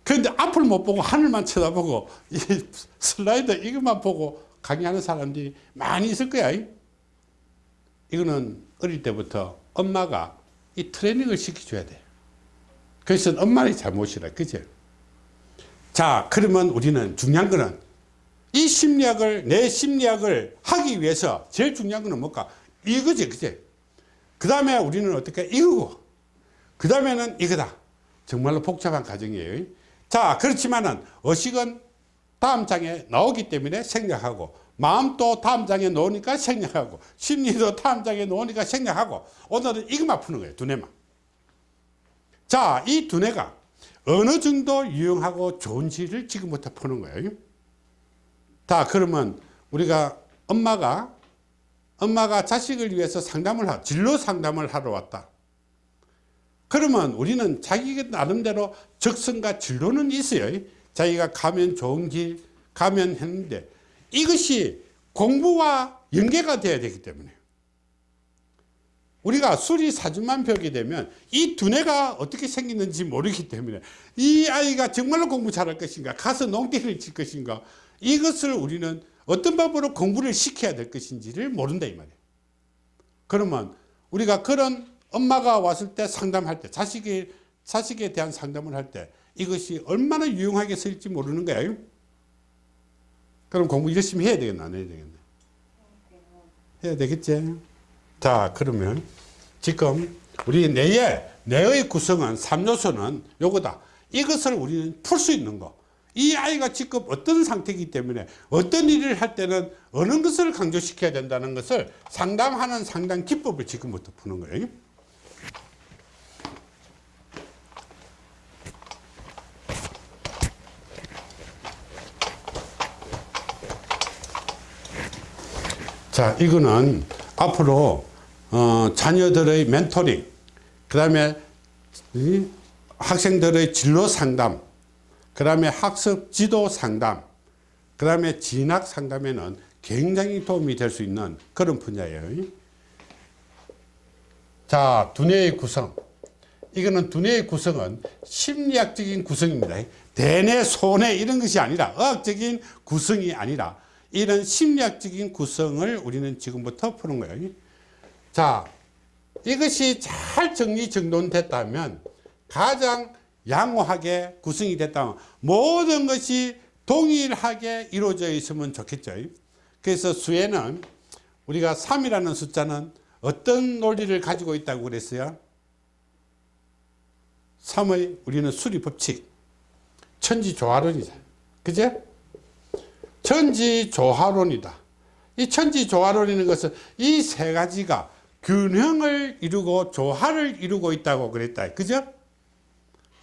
그런데 앞을 못 보고 하늘만 쳐다보고 이 슬라이드 이것만 보고 강의하는 사람들이 많이 있을 거야. 이거는 어릴 때부터 엄마가 이 트레이닝을 시켜줘야 돼. 그래서 엄마의 잘못이라 그죠? 자 그러면 우리는 중요한 거는 이 심리학을 내 심리학을 하기 위해서 제일 중요한 거는 뭘까? 이거지 그제 그 다음에 우리는 어떻게 이거고? 그 다음에는 이거다. 정말로 복잡한 과정이에요. 자 그렇지만은 의식은 다음 장에 나오기 때문에 생략하고 마음도 다음 장에 나오니까 생략하고 심리도 다음 장에 나오니까 생략하고 오늘은 이것만 푸는 거예요 두뇌만. 자이 두뇌가 어느 정도 유용하고 좋은지를 지금부터 푸는 거예요 자 그러면 우리가 엄마가 엄마가 자식을 위해서 상담을 하 진로 상담을 하러 왔다. 그러면 우리는 자기 나름대로 적성과 진로는 있어요. 자기가 가면 좋은 길 가면 했는데 이것이 공부와 연계가 돼야 되기 때문에. 우리가 수리 사주만 배우게 되면 이 두뇌가 어떻게 생기는지 모르기 때문에 이 아이가 정말로 공부 잘할 것인가 가서 농대를 칠 것인가 이것을 우리는 어떤 방법으로 공부를 시켜야 될 것인지를 모른다 이 말이에요. 그러면 우리가 그런 엄마가 왔을 때 상담할 때 자식에, 자식에 대한 상담을 할 때 이것이 얼마나 유용하게 쓸지 모르는 거예요? 그럼 공부 열심히 해야 되겠나 안 해야 되겠나? 해야 되겠지? 자 그러면 지금 우리 뇌의 뇌의 구성은 3요소는 요거다. 이것을 우리는 풀 수 있는 거 이 아이가 지금 어떤 상태이기 때문에 어떤 일을 할 때는 어느 것을 강조시켜야 된다는 것을 상담하는 상담 기법을 지금부터 푸는 거예요. 자 이거는 앞으로 어, 자녀들의 멘토링 그 다음에 학생들의 진로 상담 그 다음에 학습 지도 상담 그 다음에 진학 상담에는 굉장히 도움이 될 수 있는 그런 분야예요. 자 두뇌의 구성. 이거는 두뇌의 구성은 심리학적인 구성입니다. 대뇌 소뇌 이런 것이 아니라 의학적인 구성이 아니라 이런 심리학적인 구성을 우리는 지금부터 푸는 거예요. 자 이것이 잘 정리 정돈됐다면 가장 양호하게 구성이 됐다면 모든 것이 동일하게 이루어져 있으면 좋겠죠 그래서 수에는 우리가 3이라는 숫자는 어떤 논리를 가지고 있다고 그랬어요? 3의 우리는 수리 법칙 천지 조화론이다 그제? 천지 조화론이다 이 천지 조화론이라는 것은 이 세 가지가 균형을 이루고 조화를 이루고 있다고 그랬다 그죠?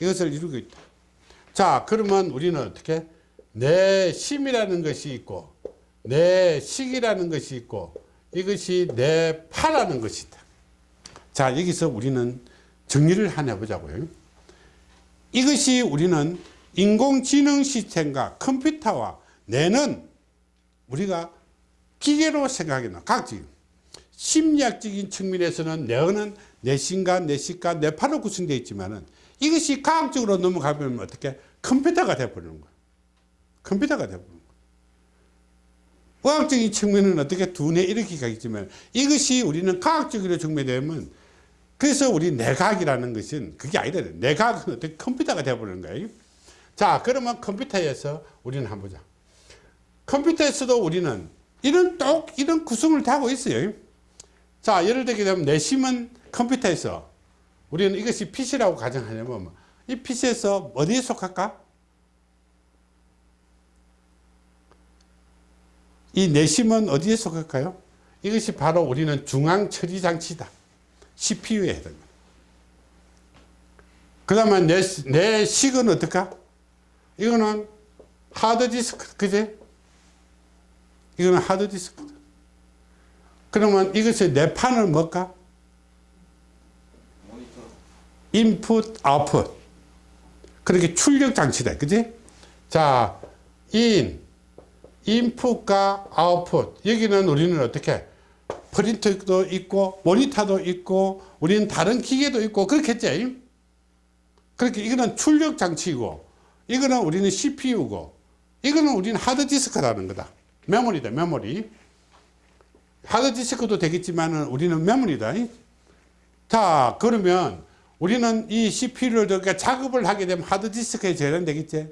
이것을 이루고 있다. 자 그러면 우리는 어떻게? 내 심이라는 것이 있고 내 식이라는 것이 있고 이것이 내 파라는 것이다. 자 여기서 우리는 정리를 하나 해보자고요. 이것이 우리는 인공지능 시스템과 컴퓨터와 뇌는 우리가 기계로 생각해나 각지 심리학적인 측면에서는 뇌는 내신과 내식과 뇌파로 구성되어 있지만 은 이것이 과학적으로 넘어가면 어떻게 컴퓨터가 되어버리는 거야 컴퓨터가 되어버리는 거야 의학적인 측면은 어떻게 두뇌 이렇게 가겠지만 이것이 우리는 과학적으로 증명되면 그래서 우리 내각이라는 것은 그게 아니다. 내각은 어떻게 컴퓨터가 되어버리는 거예요. 자, 그러면 컴퓨터에서 우리는 한번 보자. 컴퓨터에서도 우리는 이런 똑, 이런 구성을 다 하고 있어요. 자, 예를 들게 되면 내심은 컴퓨터에서 우리는 이것이 PC라고 가정하냐면 이 PC에서 어디에 속할까? 이 내심은 어디에 속할까요? 이것이 바로 우리는 중앙 처리 장치다. CPU에 해당합니다. 그 다음에 내, 내 식은 어떨까? 이거는 하드디스크, 그제? 이거는 하드디스크. 그러면 이것의 내 판은 뭘까? 인풋, 아웃풋. 그렇게 출력 장치다. 그지? 자, 인, 인풋과 아웃풋. 여기는 우리는 어떻게? 프린터도 있고 모니터도 있고 우리는 다른 기계도 있고 그렇겠죠 그렇게 이거는 출력 장치이고 이거는 우리는 CPU고 이거는 우리는 하드디스크라는 거다 메모리다 메모리 하드디스크도 되겠지만 우리는 메모리다 자 그러면 우리는 이 CPU를 작업을 하게 되면 하드디스크에 저장되겠지?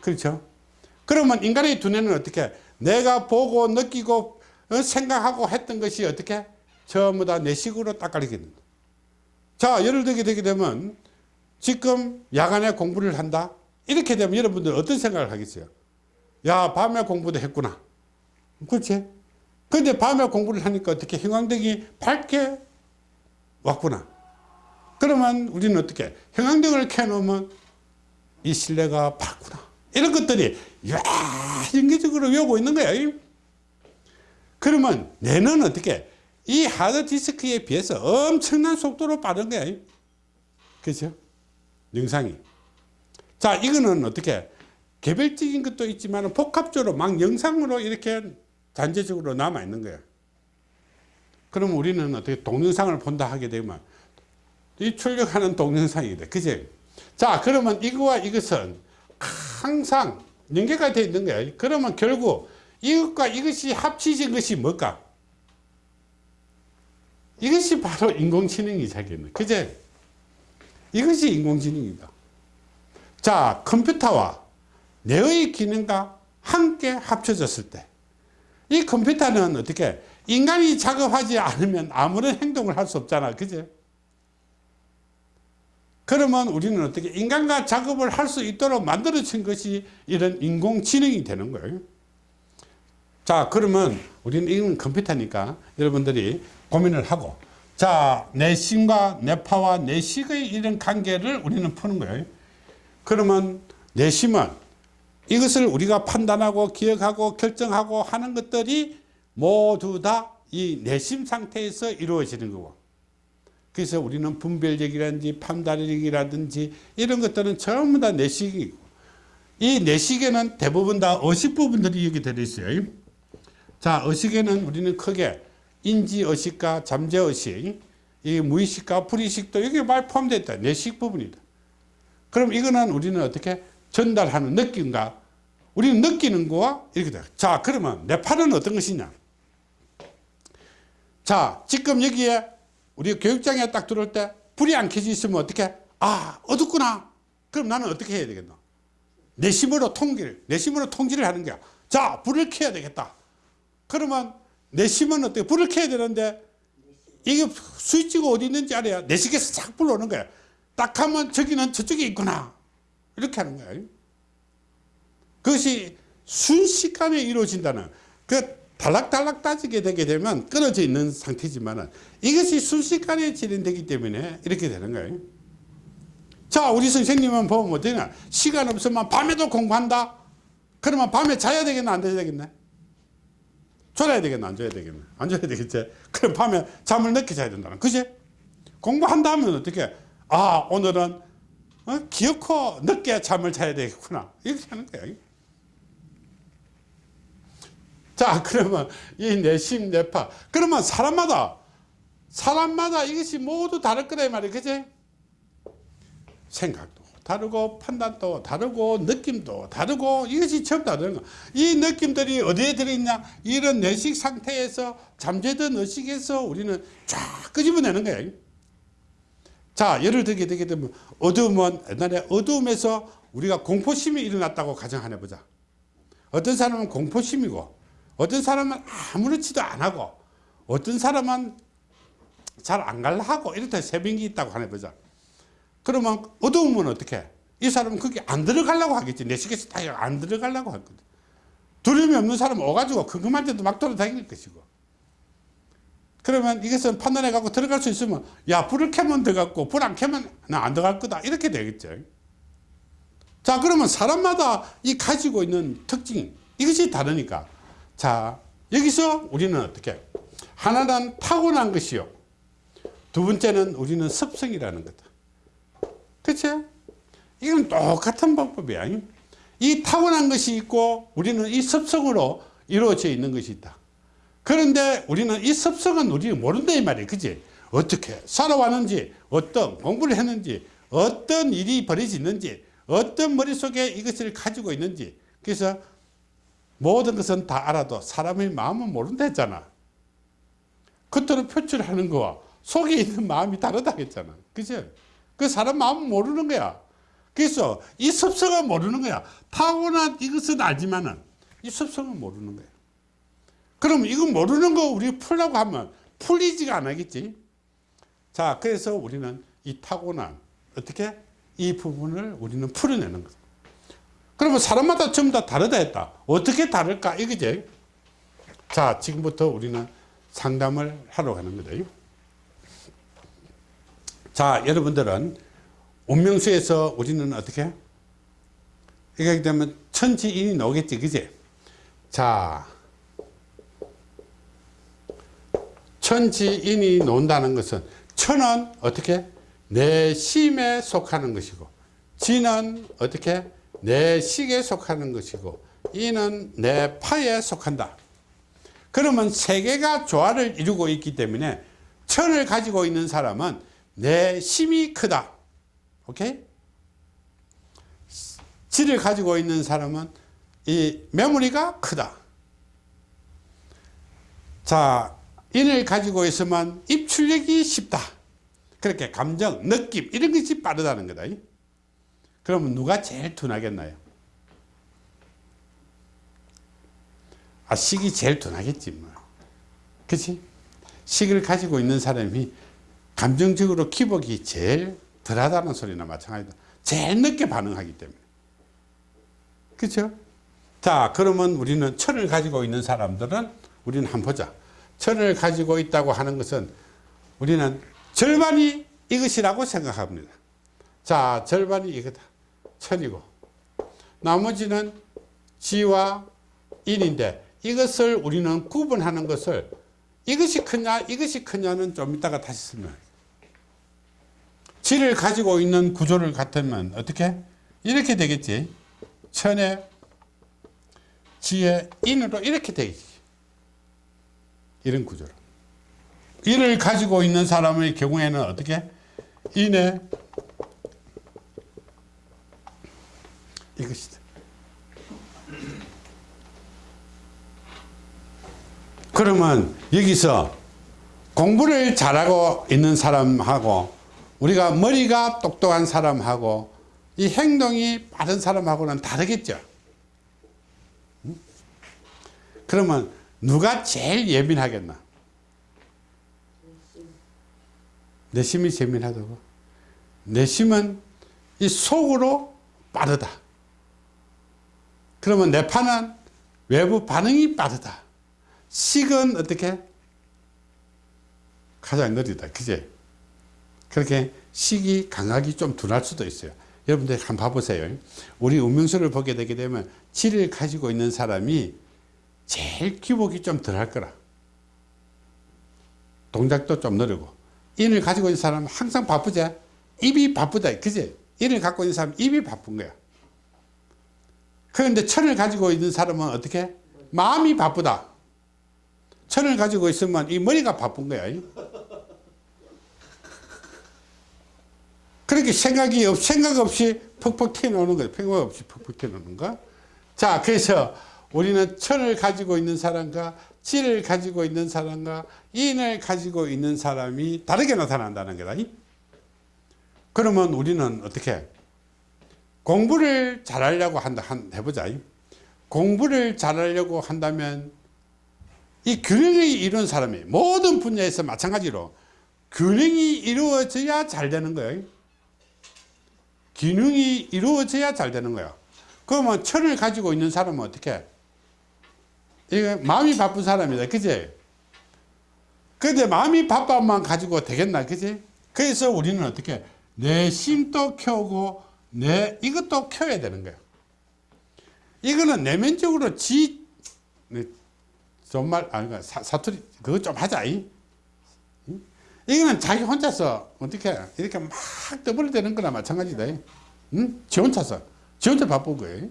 그렇죠? 그러면 인간의 두뇌는 어떻게? 내가 보고 느끼고 어, 생각하고 했던 것이 어떻게? 전부 다 내 식으로 딱 가리겠는 자 예를 들게 되게 되면 지금 야간에 공부를 한다? 이렇게 되면 여러분들 어떤 생각을 하겠어요? 야 밤에 공부도 했구나. 그렇지? 근데 밤에 공부를 하니까 어떻게? 형광등이 밝게 왔구나 그러면 우리는 어떻게 형광등을 켜놓으면 이 실내가 밝구나. 이런 것들이 야 연계적으로 외우고 있는 거야. 그러면 뇌는 어떻게 이 하드디스크에 비해서 엄청난 속도로 빠른 거야. 그죠? 영상이. 자 이거는 어떻게 개별적인 것도 있지만 복합적으로 막 영상으로 이렇게 단체적으로 남아 있는 거야. 그럼 우리는 어떻게 동영상을 본다 하게 되면 이 출력하는 동영상이다 그제 자 그러면 이거와 이것은 항상 연계가 되어 있는 거야 그러면 결국 이것과 이것이 합치진 것이 뭘까? 이것이 바로 인공지능이 자기는. 그제? 이것이 인공지능이다. 자, 컴퓨터와 뇌의 기능과 함께 합쳐졌을 때, 이 컴퓨터는 어떻게, 인간이 작업하지 않으면 아무런 행동을 할 수 없잖아. 그제? 그러면 우리는 어떻게 인간과 작업을 할 수 있도록 만들어진 것이 이런 인공지능이 되는 거예요. 자 그러면 우리는 이건 컴퓨터니까 여러분들이 고민을 하고 자 내심과 내파와 내식의 이런 관계를 우리는 푸는 거예요 그러면 내심은 이것을 우리가 판단하고 기억하고 결정하고 하는 것들이 모두 다 이 내심 상태에서 이루어지는 거고 그래서 우리는 분별력이라든지 판단력이라든지 이런 것들은 전부 다 내식이고 이 내식에는 대부분 다 의식 부분들이 여기 들어있어요 자, 의식에는 우리는 크게 인지의식과 잠재의식, 이 무의식과 불의식도 여기 말 포함되어 있다. 내식 부분이다. 그럼 이거는 우리는 어떻게 전달하는 느낌과 우리는 느끼는 거와 이렇게 돼. 자, 그러면 내 팔은 어떤 것이냐? 자, 지금 여기에 우리 교육장에 딱 들어올 때 불이 안 켜져 있으면 어떻게? 아, 어둡구나. 그럼 나는 어떻게 해야 되겠노? 내심으로 통기를, 내심으로 통지를 하는 거야. 자, 불을 켜야 되겠다. 그러면 내 심은 어떻게 불을 켜야 되는데 이게 스위치가 어디 있는지 알아야 내식에서 싹 불러오는 거야. 딱 하면 저기는 저쪽에 있구나. 이렇게 하는 거야. 그것이 순식간에 이루어진다는 그 달락달락 따지게 되게 되면 끊어져 있는 상태지만 이것이 순식간에 진행되기 때문에 이렇게 되는 거예요. 자, 우리 선생님은 보면 어떠냐. 시간 없으면 밤에도 공부한다? 그러면 밤에 자야 되겠나, 안 자야 되겠나? 졸아야 되겠나, 안 자야 되겠나? 안 자야 되겠지? 그럼 밤에 잠을 늦게 자야 된다는, 그지? 공부한다면 어떻게? 아, 오늘은 어? 기어코 늦게 잠을 자야 되겠구나. 이렇게 하는 거야. 자, 그러면 이 내심, 내파. 그러면 사람마다, 사람마다 이것이 모두 다를 거다, 이 말이야. 그지? 생각도 다르고, 판단도 다르고, 느낌도 다르고, 이것이 전부 다른 거. 이 느낌들이 어디에 들어있냐? 이런 내식 상태에서, 잠재된 의식에서 우리는 쫙 끄집어내는 거야. 자, 예를 들게 되게 되면, 어두움은 옛날에 어두움에서 우리가 공포심이 일어났다고 가정하나 보자. 어떤 사람은 공포심이고, 어떤 사람은 아무렇지도 안 하고 어떤 사람은 잘 안 갈라 하고 이렇다 새벽이 있다고 하네 보자 그러면 어두우면 어떻게 이 사람은 거기 안 들어가려고 하겠지. 내 식에서 다안 들어가려고 하거든 두려움이 없는 사람은 오가지고 궁금할 때도 막 돌아다닐 것이고. 그러면 이것은 판단해 갖고 들어갈 수 있으면 야 불을 켜면 들어갔고 불 안 켜면 나 안 들어갈 거다. 이렇게 되겠죠. 자 그러면 사람마다 이 가지고 있는 특징 이것이 다르니까 자, 여기서 우리는 어떻게? 하나는 타고난 것이요. 두 번째는 우리는 습성이라는 거다. 그치? 이건 똑같은 방법이야. 이 타고난 것이 있고 우리는 이 습성으로 이루어져 있는 것이 있다. 그런데 우리는 이 습성은 우리가 모른다 이 말이야. 그지? 어떻게 살아왔는지, 어떤 공부를 했는지, 어떤 일이 벌어지는지, 어떤 머릿속에 이것을 가지고 있는지. 그래서 모든 것은 다 알아도 사람의 마음은 모른다 했잖아. 겉으로 표출하는 거와 속에 있는 마음이 다르다 했잖아. 그죠? 그 사람 마음은 모르는 거야. 그래서 이 습성은 모르는 거야. 타고난 이것은 알지만은 이 습성은 모르는 거야. 그럼 이거 모르는 거 우리 풀라고 하면 풀리지가 않겠지. 자, 그래서 우리는 이 타고난 어떻게 이 부분을 우리는 풀어내는 거야. 그러면 사람마다 전부 다 다르다 했다. 어떻게 다를까? 이거지. 자, 지금부터 우리는 상담을 하러 가는 거다. 자, 여러분들은 운명수에서 우리는 어떻게? 이렇게 되면 천지인이 나오겠지, 그지? 자, 천지인이 나온다는 것은 천은 어떻게? 내 심에 속하는 것이고, 지는 어떻게? 내 식에 속하는 것이고 이는 내 파에 속한다. 그러면 세 개가 조화를 이루고 있기 때문에 천을 가지고 있는 사람은 내 심이 크다. 오케이? 지를 가지고 있는 사람은 이 메모리가 크다. 자, 인을 가지고 있으면 입출력이 쉽다. 그렇게 감정, 느낌 이런 것이 빠르다는 거다. 그러면 누가 제일 둔하겠나요? 아, 식이 제일 둔하겠지, 뭐. 그치? 식을 가지고 있는 사람이 감정적으로 기복이 제일 덜하다는 소리나 마찬가지다. 제일 늦게 반응하기 때문에. 그죠? 자, 그러면 우리는 철을 가지고 있는 사람들은 우리는 한번 보자. 철을 가지고 있다고 하는 것은 우리는 절반이 이것이라고 생각합니다. 자, 절반이 이거다. 천이고. 나머지는 지와 인인데 이것을 우리는 구분하는 것을 이것이 크냐 이것이 크냐는 좀 이따가 다시 설명할게요 지를 가지고 있는 구조를 같으면 어떻게? 이렇게 되겠지. 천에 지에 인으로 이렇게 되겠지. 이런 구조로. 이를 가지고 있는 사람의 경우에는 어떻게? 인에 이것이다. 그러면 여기서 공부를 잘하고 있는 사람하고 우리가 머리가 똑똑한 사람하고 이 행동이 빠른 사람하고는 다르겠죠. 그러면 누가 제일 예민하겠나? 내심이 재미나다고 내심은 이 속으로 빠르다 그러면 내 파는 외부 반응이 빠르다. 식은 어떻게? 가장 느리다. 그제 그렇게 식이 강하기 좀 둔할 수도 있어요. 여러분들 한번 봐보세요. 우리 운명수를 보게 되게 되면 질을 가지고 있는 사람이 제일 기복이 좀 덜할 거라. 동작도 좀 느리고. 인을 가지고 있는 사람은 항상 바쁘지 입이 바쁘다. 그지? 인을 갖고 있는 사람은 입이 바쁜 거야 그런데 천을 가지고 있는 사람은 어떻게? 마음이 바쁘다. 천을 가지고 있으면 이 머리가 바쁜 거야. 그렇게 생각이 없, 생각 없이 퍽퍽 튀어나오는 거야. 생각 없이 퍽퍽 튀어나오는 거 자 그래서 우리는 천을 가지고 있는 사람과 질을 가지고 있는 사람과 인을 가지고 있는 사람이 다르게 나타난다는 거다. 그러면 우리는 어떻게 공부를 잘하려고 한다 한, 해보자. 공부를 잘하려고 한다면 이 균형이 이룬 사람이 모든 분야에서 마찬가지로 균형이 이루어져야 잘 되는 거예요 균형이 이루어져야 잘 되는 거야. 그러면 천을 가지고 있는 사람은 어떻게 이게 마음이 바쁜 사람이다. 그지? 근데 마음이 바빠만 가지고 되겠나? 그지? 그래서 우리는 어떻게 내 심도 켜고 내 이것도 켜야 되는 거야 이거는 내면적으로 지 네, 정말 아니 그러니까 사, 사투리 그거 좀 하자 이. 이거는 자기 혼자서 어떻게 이렇게 막 떠벌대는 거나 마찬가지다 응? 지 혼자서. 지 혼자 바쁜 거예요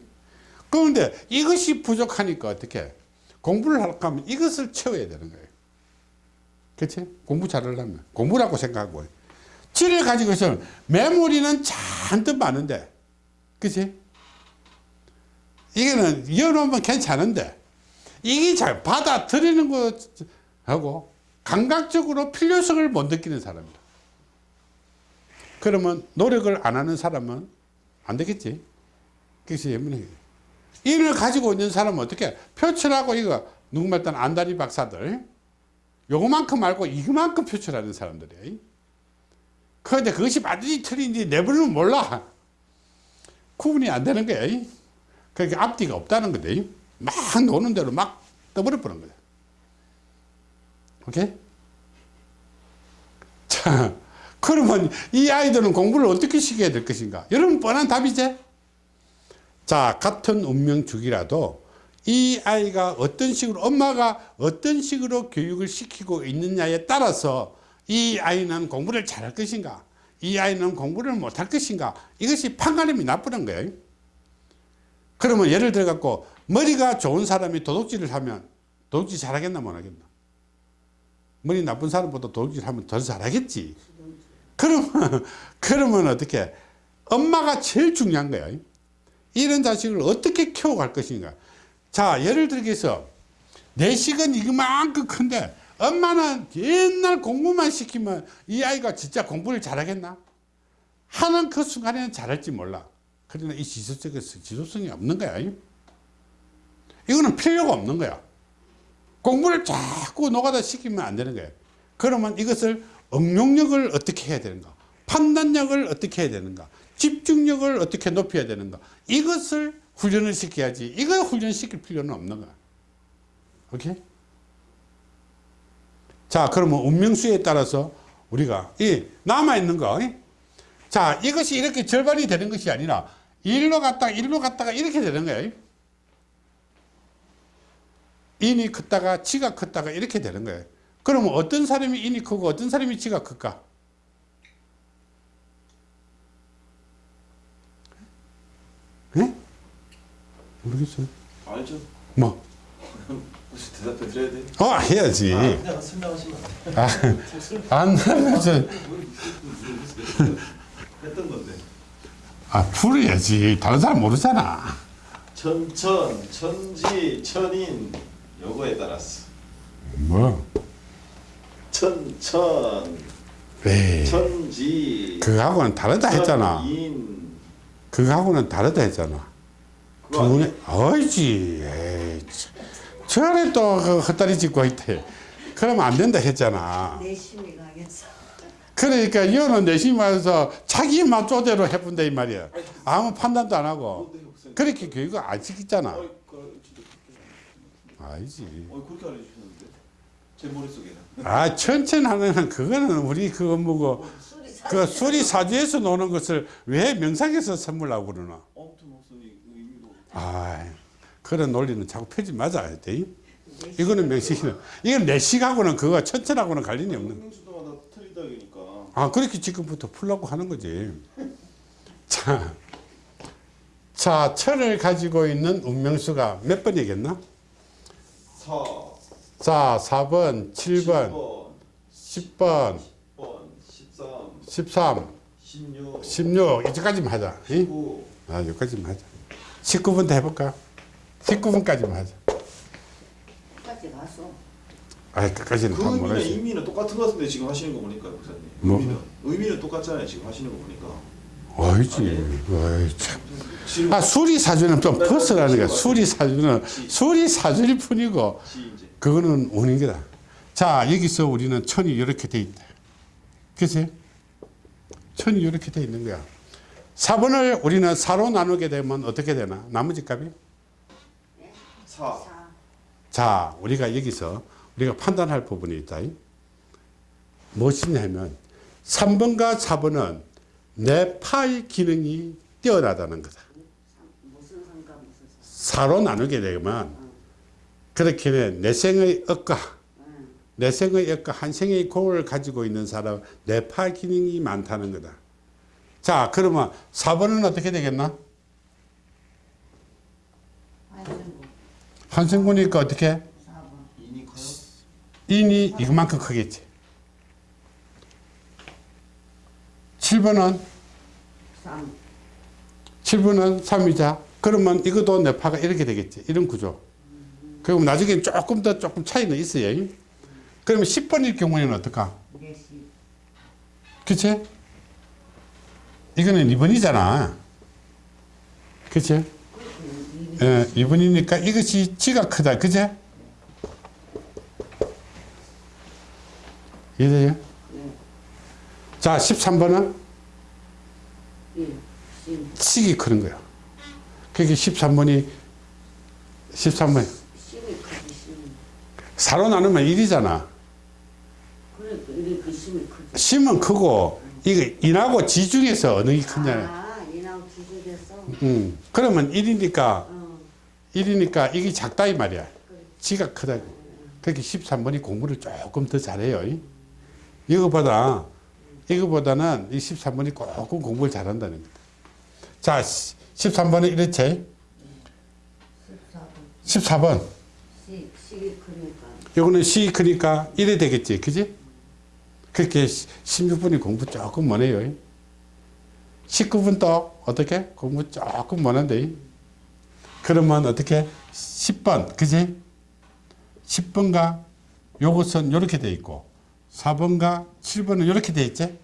그런데 이것이 부족하니까 어떻게 공부를 하려고 하면 이것을 채워야 되는 거예요. 그치? 공부 잘하려면. 공부라고 생각하고 질을 가지고 있으면 메모리는 잔뜩 많은데. 그치? 이거는 열어놓으면 괜찮은데. 이게 잘 받아들이는 거하고 감각적으로 필요성을 못 느끼는 사람이다. 그러면 노력을 안 하는 사람은 안 되겠지? 예문이 이를 가지고 있는 사람은 어떻게? 표출하고 이거 누구 말단 안다리 박사들. 요거만큼 말고 이거만큼 표출하는 사람들이에요 그런데 그것이 맞는지 틀린지 내부는 몰라 구분이 안 되는 거야 그러니까 앞뒤가 없다는 거다 막 노는 대로 막 떠버려 버는 거야 오케이? 자, 그러면 이 아이들은 공부를 어떻게 시켜야 될 것인가? 여러분 뻔한 답이지? 자, 같은 운명 주기라도 이 아이가 어떤 식으로 엄마가 어떤 식으로 교육을 시키고 있느냐에 따라서 이 아이는 공부를 잘할 것인가? 이 아이는 공부를 못할 것인가? 이것이 판가름이 나쁘는 거예요. 그러면 예를 들어 갖고 머리가 좋은 사람이 도둑질을 하면 도둑질 잘하겠나 못하겠나? 머리 나쁜 사람보다 도둑질 하면 더 잘하겠지. 그러면 그러면 어떻게? 엄마가 제일 중요한 거야. 이런 자식을 어떻게 키워갈 것인가? 자 예를 들어서 내식은 이만큼 큰데 엄마는 옛날 공부만 시키면 이 아이가 진짜 공부를 잘하겠나? 하는 그 순간에는 잘할지 몰라. 그러나 이 지속적에서 지속성이 없는 거야. 이거는 필요가 없는 거야. 공부를 자꾸 노가다 시키면 안 되는 거예요 그러면 이것을 응용력을 어떻게 해야 되는가? 판단력을 어떻게 해야 되는가? 집중력을 어떻게 높여야 되는가? 이것을 훈련을 시켜야지. 이걸 훈련시킬 필요는 없는 거야. 오케이? 자 그러면 운명수에 따라서 우리가 이 남아있는 거 자 이것이 이렇게 절반이 되는 것이 아니라 일로 갔다가 일로 갔다가 이렇게 되는 거예요 인이 컸다가 지가 컸다가 이렇게 되는 거예요 그러면 어떤 사람이 인이 크고 어떤 사람이 지가 클까 예? 모르겠어요 알죠. 뭐? 혹시 대답해 드려야 돼? 어 해야지. 아, 설명하시면 안 아, 안 하면서 했던 건데. 아 풀어야지. 다른 사람 모르잖아. 천천, 천지, 천인 요거에 따라서. 뭐? 천천, 에이 천지, 그거하고는 다르다 했잖아. 천인. 그거하고는 다르다 했잖아? 두분이 어이지. 에이, 참. 저래 또그 헛다리 짚고 있대 그러면 안 된다 했잖아 내심이 강해서 그러니까 이거는 내심 말해서 자기 맛조대로 해본다 이 말이야. 아무 판단도 안 하고. 그렇게 교육을 안 시키잖아. 그, 그렇게 아니지. 어 그렇게 알려주셨는데 제 머릿속에는 아, 천천하는 그거는 우리 그거 뭐고 그 수리 사주에서 노는 것을 왜 명상에서 선물하고 그러나? 아무튼 목사님 그 아, 그런 논리는 자꾸 펴지 맞아야 돼. 이거는 명식이는 이건 내식하고는 그거 천천하고는 관련이 없는. 보니까 아, 그렇게 지금부터 풀라고 하는 거지. 자, 자, 철을 가지고 있는 운명수가 몇 번이겠나? 4 자, 4번, 7번, 10번, 10번 13 13, 16 16, 이제까지만 하자. 이? 19 아, 여기까지만 하자. 19분도 해볼까? 19분까지만 하자. 까지 가서 아, 끝까지는 그다 의미는 못하지. 의미는 똑같은 것 같은데 지금 하시는 거 보니까 목사님 뭐? 의미는 의미는 똑같잖아요 지금 하시는 거 보니까 어이지, 어이, 참. 아, 수리 사주는 좀 벗어나는 거야. 수리 사주는 수리 사주일 뿐이고, 그거는 운인 거다. 자, 여기서 우리는 천이 이렇게 돼 있다. 그치? 천이 이렇게 돼 있는 거야. 4번을 우리는 4로 나누게 되면 어떻게 되나? 나머지 값이? 4사 자, 우리가 여기서 우리가 판단할 부분이 있다. 무엇이냐면 3번과 4번은 내 파의 기능이 뛰어나다는 거다. 무슨 상관 무슨 상 4로 나누게 되면 그렇게 내 생의 억과 내 생의 억과 한 생의 공을 가지고 있는 사람 내파 기능이 많다는 거다. 자, 그러면 4번은 어떻게 되겠나? 환생고 한생구니까 어떻게? 4번 인이 이만큼 크겠지. 7번은 3 7분은 3이자. 그러면 이것도 뇌파가 이렇게 되겠지. 이런 구조. 그럼 나중에 조금 더 조금 차이는 있어요. 그러면 10번일 경우에는 어떨까? 4시 그치? 이거는 2번이잖아. 그치? 예, 2번이니까 이것이 지가 크다. 그치? 이해돼요? 자, 13번은 1심 식이 크는 거야. 그게 13번이 13번 심이 크지 심이 4로 나누면 1이잖아. 그러니까 이게 그 심이 크지 심은 크고 이거 인하고 지 중에서 어느 게 크냐. 아 이나고 기준에서 음. 그러면 1이니까 어 1이니까 이게 작다 이 말이야. 지가 크다. 그렇게 13번이 공부를 조금 더 잘해요. 이거보다 이거보다는 이 13번이 조금 공부를 잘한다는 거다. 자, 13번은 이렇지. 14번 14번. 시 식이 크니까 요거는 C 크니까 1이 되겠지. 그지? 그렇게 16분이 공부 조금 못해요. 19분도 어떻게? 공부 조금 못한데. 그러면 어떻게? 10번. 그지? 10번과 요것은 요렇게 돼 있고 4번과 7번은 요렇게 돼 있지?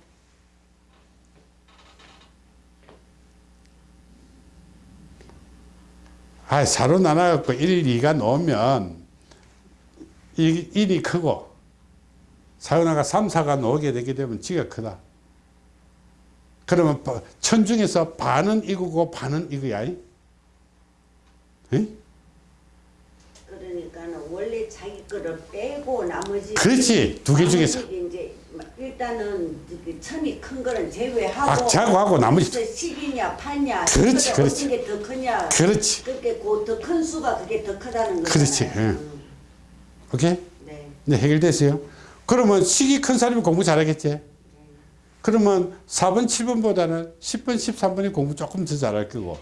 아, 4로 나눠갖고 1, 2가 놓으면 이 1이 크고 사연아가 3, 4가 놓게 되게 되면 지가 크다. 그러면 바- 천 중에서 반은 이거고 반은 이거야. 그러니까는 원래 자기 거를 빼고 나머지 그렇지. 두 개 중에서. 나머지 이제 일단은 그 천이 큰 거는 제외하고 악자고하고 나머지. 그래서 식이냐 파냐 그렇지, 그렇지. 어떤 게더 크냐 그렇지. 그렇게 그더큰 수가 그게 더 크다는 거잖아요. 그렇지, 예. 음, 오케이? 네. 네, 해결됐어요. 그러면 식이 큰 사람이 공부 잘하겠지? 그러면 4번, 7번보다는 10번, 13번이 공부 조금 더 잘할 거고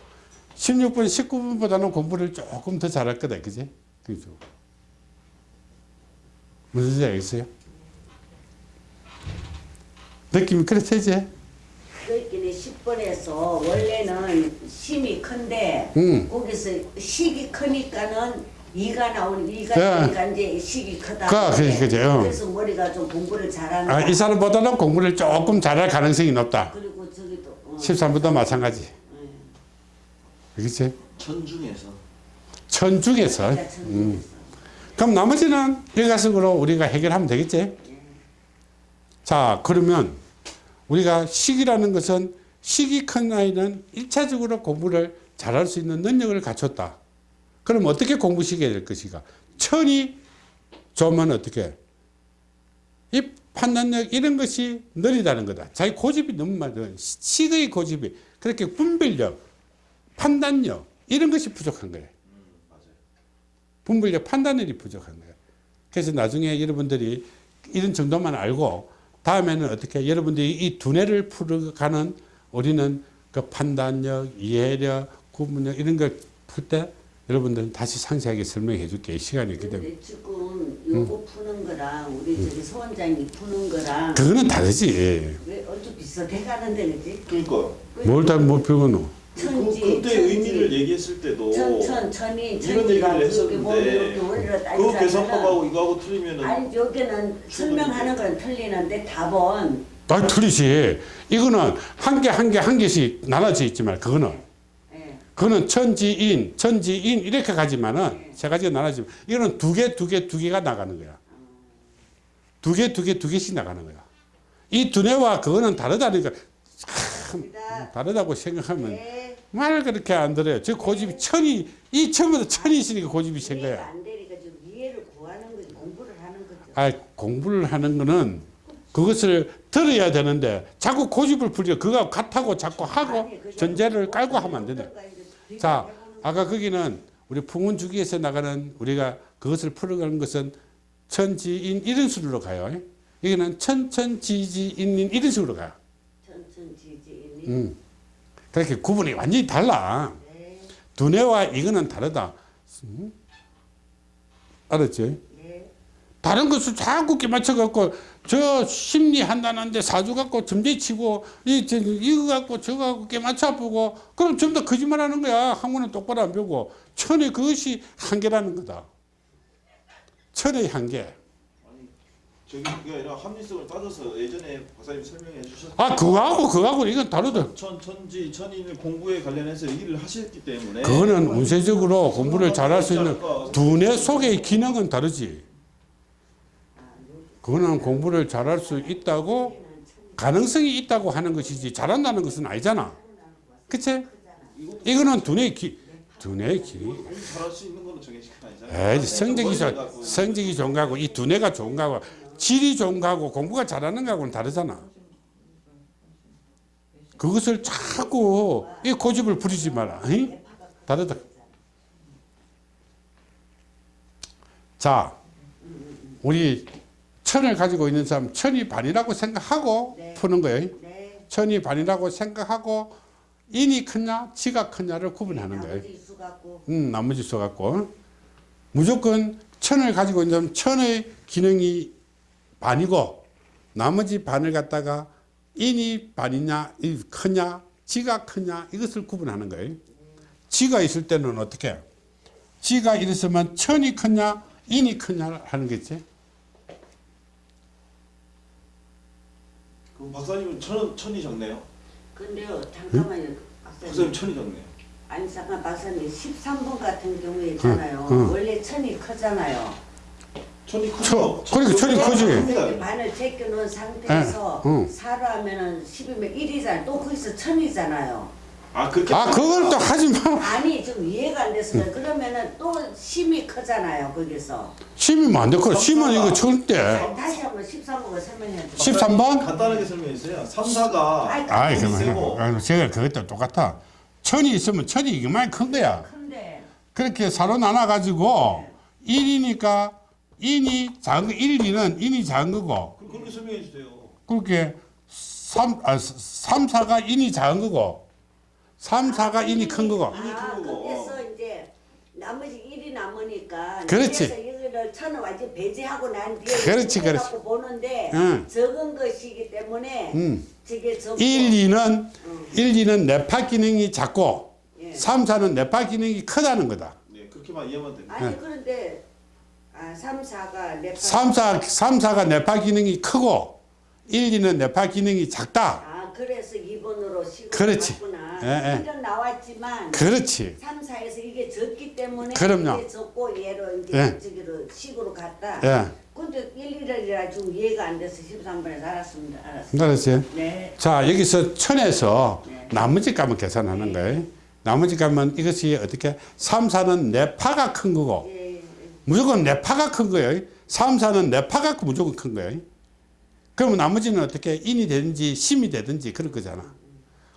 16번, 19번보다는 공부를 조금 더 잘할 거다. 그지? 그죠? 무슨 소리 알겠어요? 느낌이 그렇지? 그렇기는 10번에서 원래는 심이 큰데 음. 거기서 식이 크니까는 이가 나오는 이가 네. 나오니까 이제 식이 크다. 그, 그지, 그지, 어. 그래서 머리가 좀 공부를 잘하는. 아, 이 사람보다는 공부를 조금 잘할 가능성이 높다. 그리고 저기도 어. 13번도 마찬가지. 그렇지? 천 중에서 천 중에서. 그러니까 음. 그럼 나머지는 일가식으로 우리가 해결하면 되겠지? 자, 그러면 우리가 식이라는 것은 식이 큰 아이는 일차적으로 공부를 잘할 수 있는 능력을 갖췄다. 그럼 어떻게 공부시켜야 될 것인가? 천이 좋으면 어떻게? 이 판단력 이런 것이 느리다는 거다. 자기 고집이 너무 많아. 식의 고집이 그렇게 분별력, 판단력 이런 것이 부족한 거예요. 분별력, 판단력이 부족한 거예요. 그래서 나중에 여러분들이 이런 정도만 알고 다음에는 어떻게 여러분들이 이 두뇌를 풀어가는 우리는 그 판단력, 이해력, 구분력 이런 걸 풀 때 여러분들은 다시 상세하게 설명해 줄게. 이 시간이 있기 때문에 근데 지금 요거 푸는 거랑 우리 저기 소원장이 푸는 거랑 그거는 다르지. 왜 어째 비슷해? 가는데 그지? 그러니까. 뭘 다못 배우노 그, 천지 그때 천지. 의미를 얘기했을 때도 천 천 천이 이런 얘기를 했었는데 그 계산법하고 이거하고 틀리면은 아니 여기는 설명하는 건 틀리는데 답은 아 틀리지. 이거는 한 개 한 개 한 개씩 나눠져 있지만 그거는. 예. 그거는 천지인 천지인 이렇게 가지만은 세 가지가 나눠지면 이거는 두 개 두 개 두 개가 나가는 거야. 두 개 두 개 두 개씩 나가는 거야. 이 두뇌와 그거는 다르다니까. 그다. 다르다고 생각하면 네. 말 그렇게 안 들어요 저 고집이 천이 이 처음부터 천이 있으니까 고집이 센 거야 안 되니까 좀 이해를 구하는 거지 공부를 하는 거죠. 아 공부를 하는 거는 그것을 들어야 되는데 자꾸 고집을 부려 그거 같다고 자꾸 하고 전제를 깔고 하면 안 이제 자, 아까 거기는 우리 풍운 주기에서 나가는 우리가 그것을 풀어가는 것은 천지인 이런 식으로 가요. 여기는 천천지지인 이런 식으로 가요. 천천지지인이 음. 그렇게 구분이 완전히 달라. 네, 두뇌와 이거는 다르다. 음? 알았지? 네. 다른 것을 자꾸 끼 맞춰갖고 저 심리 한다는데 사주 갖고 점재치고 이 저, 이거 갖고 저거 갖고 끼 맞춰 보고 그럼 전부 다 거짓말하는 거야 한국은 똑바로 안 배우고 천의 그것이 한계라는 거다 천의 한계 저기 그게 아니라 합리성을 따져서 예전에 박사님 설명해 주셨던 아 그거하고 그거하고 이건 다르다. 천 천지 천인을 공부에 관련해서 얘기를 하셨기 때문에 그거는 운세적으로 공부를 잘할 수 있는 두뇌 속의 기능은 다르지. 그거는 공부를 잘할 수 있다고 가능성이 있다고 하는 것이지 잘한다는 것은 아니잖아. 그치? 이거는 두뇌 기 두뇌 기능 공부 잘할 수 있는 거는 정해진 건 아니잖아요. 에이, 성적이 좋 성적이 좋은 거하고 이 두뇌가 좋은 거하고 질이 좋은 거하고 공부가 잘하는 거하고는 다르잖아. 그것을 자꾸 이 고집을 부리지 마라. 응? 다르다. 자, 우리 천을 가지고 있는 사람 천이 반이라고 생각하고 네. 푸는 거예요. 네. 천이 반이라고 생각하고 인이 크냐 지가 크냐를 구분하는 거예요. 나머지 수 갖고 음, 나머지 써갖고 무조건 천을 가지고 있는 사람은 천의 기능이 반이고 나머지 반을 갖다가 인이 반이냐 이 크냐 지가 크냐 이것을 구분하는 거예요. 지가 있을 때는 어떻게? 지가 이랬으면 천이 크냐 인이 크냐 하는 거지? 그럼 박사님은 천 천이 적네요. 근데요 잠깐만요. 박사님. 박사님 천이 적네요. 아니 잠깐 박사님. 13번 같은 경우에 있잖아요. 응, 응. 원래 천이 크잖아요 천이 천, 크죠. 그러니까 천이 크지. 반을 제껴놓은 상태에서 응, 응. 사로 하면은 10이면 1이잖아요. 또 거기서 천이잖아요. 아 그렇게 아 그걸 또 하지 마. 아니 좀 이해가 안 됐어요. 그러면은 또 심이 크잖아요 거기서. 심이면 안 되고 심은 이거 절대 아니, 다시 한번 13번을 설명해 주세요. 13번? 간단하게 설명해 주세요. 3, 4가 아이, 아이 세고. 그만 아, 제가 그것도 똑같아. 천이 있으면 천이 이만 큰 거야. 큰데. 그렇게 사로 나눠 가지고 1이니까 인이 작은 거 1, 2는 인이 작은 거고 그럼 그렇게 설명해 주세요. 그렇게 3, 아, 3, 4가 인이 작은 거고 3, 4가 인이 큰 거고 인이 아큰 거고. 거기서 이제 나머지 1이 남으니까 그렇지. 이거를 천을 완전 배제하고 난 뒤에 그렇지, 그렇지. 보는데 응. 적은 것이기 때문에 음. 저게 적고 1, 2는 1, 2는 뇌파 기능이 작고 예. 3, 4는 뇌파 기능이 크다는 거다 네 그렇게만 이해하면 됩니다. 아니 그런데 아 3, 4가 내 3, 4, 3, 4가 뇌파 기능이 크고 1, 2는 뇌파 기능이 작다 아 그래서 2번으로 식으로 그렇지. 갔구나 예, 예. 나왔지만 그렇지 3, 4에서 이게 적기 때문에 그럼요. 이게 적고 얘로 이제 예. 저기로 식으로 갔다 예. 근데 1, 1월이라 지금 이해가 안 돼서 13번에서 알았습니다. 알았습니다. 알았어요? 네. 자 여기서 천에서 네. 나머지 값을 계산하는 거예요. 나머지 값은 이것이 어떻게 3, 4는 내파가 큰 거고 예, 예. 무조건 내파가 큰 거예요. 3, 4는 내파가 무조건 큰 거예요. 그러면 나머지는 어떻게 인이 되든지 심이 되든지 그럴 거잖아.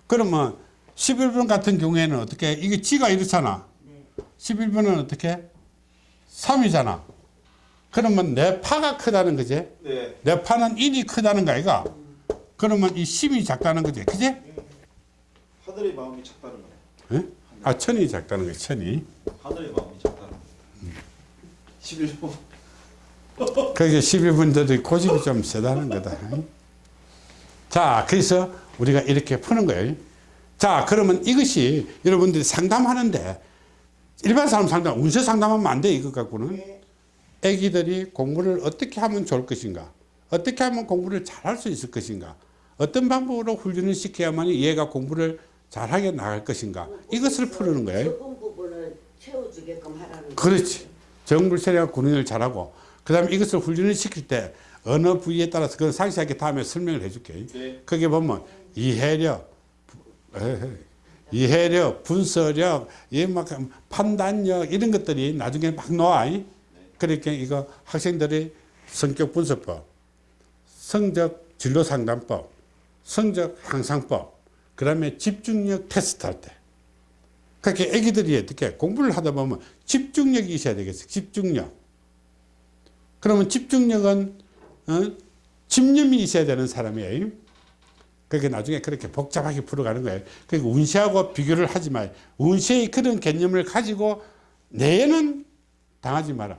그러면 11번 같은 경우에는 어떻게 이게 지가 이렇잖아. 11번은 어떻게 3이잖아. 그러면 내 파가 크다는 거지. 네. 내 파는 인이 크다는 거 아이가? 그러면 이 심이 작다는 거지. 그지? 하늘의 마음이 작다는 거네. 예? 아, 천이 작다는 거지, 천이. 하늘의 마음이 작다는 거. 11번. 그게 11분들이 고집이 좀 세다는 거다. 자, 그래서 우리가 이렇게 푸는 거예요. 자, 그러면 이것이 여러분들이 상담하는데 일반 사람 상담, 운세 상담하면 안 돼, 이것 갖고는. 네. 애기들이 공부를 어떻게 하면 좋을 것인가? 어떻게 하면 공부를 잘할 수 있을 것인가? 어떤 방법으로 훈련을 시켜야만 얘가 공부를 잘하게 나갈 것인가? 이것을 푸는 거예요. 적은 부분을 채워주게끔 하라는 거. 그렇지. 정불 세력 군인을 잘하고 그 다음에 이것을 훈련을 시킬 때 어느 부위에 따라서 그건 상세하게 다음에 설명을 해줄게. 네. 거기 보면 이해력, 이해력, 분석력, 이막 판단력 이런 것들이 나중에 막 나와. 그러니까 이거 학생들이 성격 분석법, 성적 진로 상담법, 성적 향상법, 그 다음에 집중력 테스트 할 때. 그렇게 애기들이 어떻게 공부를 하다 보면 집중력이 있어야 되겠어요. 집중력. 그러면 집중력은 어? 집념이 있어야 되는 사람이에요. 그렇게 나중에 그렇게 복잡하게 풀어가는 거예요. 그러니까 운세하고 비교를 하지 마요. 운세의 그런 개념을 가지고 내는 당하지 마라.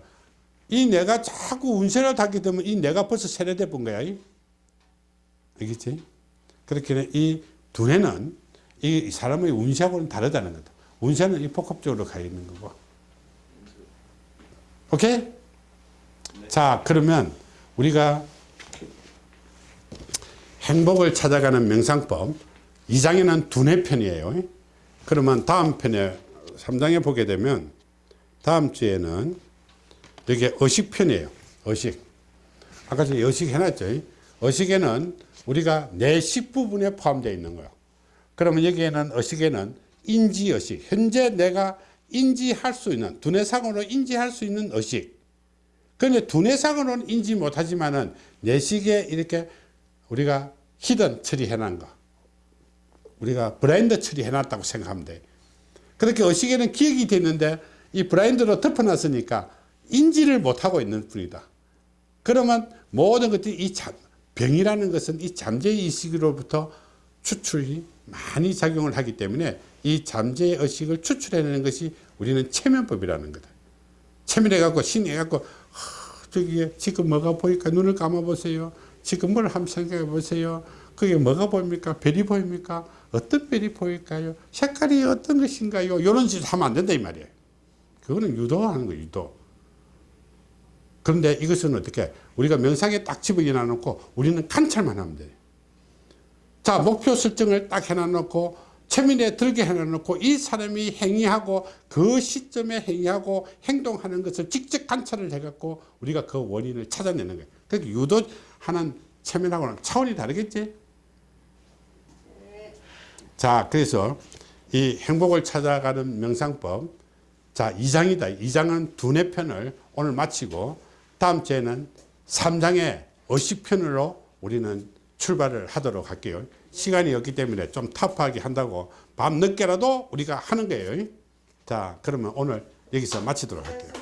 이 내가 자꾸 운세를 하게 되면 이 내가 벌써 세뇌돼 본 거야. 알겠지? 그렇게 이 두뇌는 이 사람의 운세하고는 다르다는 거다. 운세는 이 복합적으로 가 있는 거고. 오케이? 자, 그러면 우리가 행복을 찾아가는 명상법 2장에는 두뇌 편이에요. 그러면 다음 편에 3장에 보게 되면 다음 주에는 여기 의식 편이에요. 의식. 아까 전에 의식 해놨죠. 의식에는 우리가 내식 부분에 포함되어 있는 거예요. 그러면 여기에는 의식에는 인지의식. 현재 내가 인지할 수 있는, 두뇌상으로 인지할 수 있는 의식. 그런데 두뇌상으로는 인지 못하지만 은 내식에 이렇게 우리가 hidden 처리해놓은 거. 우리가 브라인드 처리해놨다고 생각하면 돼. 그렇게 의식에는 기억이 됐는데 이 blind로 덮어놨으니까 인지를 못하고 있는 뿐이다. 그러면 모든 것들이 이 잠, 병이라는 것은 이 잠재 의식으로부터 추출이 많이 작용을 하기 때문에 이 잠재 의식을 추출해내는 것이 우리는 최면법이라는 거다. 체면해갖고 신해갖고 저기 지금 뭐가 보일까 눈을 감아보세요. 지금 뭘 한번 생각해 보세요. 그게 뭐가 보입니까? 별이 보입니까? 어떤 별이 보일까요? 색깔이 어떤 것인가요? 이런 짓 하면 안 된다 이 말이에요. 그거는 유도하는 거예요. 유도. 그런데 이것은 어떻게 우리가 명상에 딱 집어넣어 놓고 우리는 관찰만 하면 돼요. 자 목표 설정을 딱 해놔놓고 체면에 들게 해놔놓고 이 사람이 행위하고 그 시점에 행위하고 행동하는 것을 직접 관찰을 해갖고 우리가 그 원인을 찾아내는 거예요. 그러니까 유도 하는 체면하고는 차원이 다르겠지? 자 그래서 이 행복을 찾아가는 명상법 자 2장이다. 2장은 두뇌 편을 오늘 마치고 다음 주에는 3장의 의식편으로 우리는 출발을 하도록 할게요. 시간이 없기 때문에 좀 타프하게 한다고 밤 늦게라도 우리가 하는 거예요. 자, 그러면 오늘 여기서 마치도록 할게요.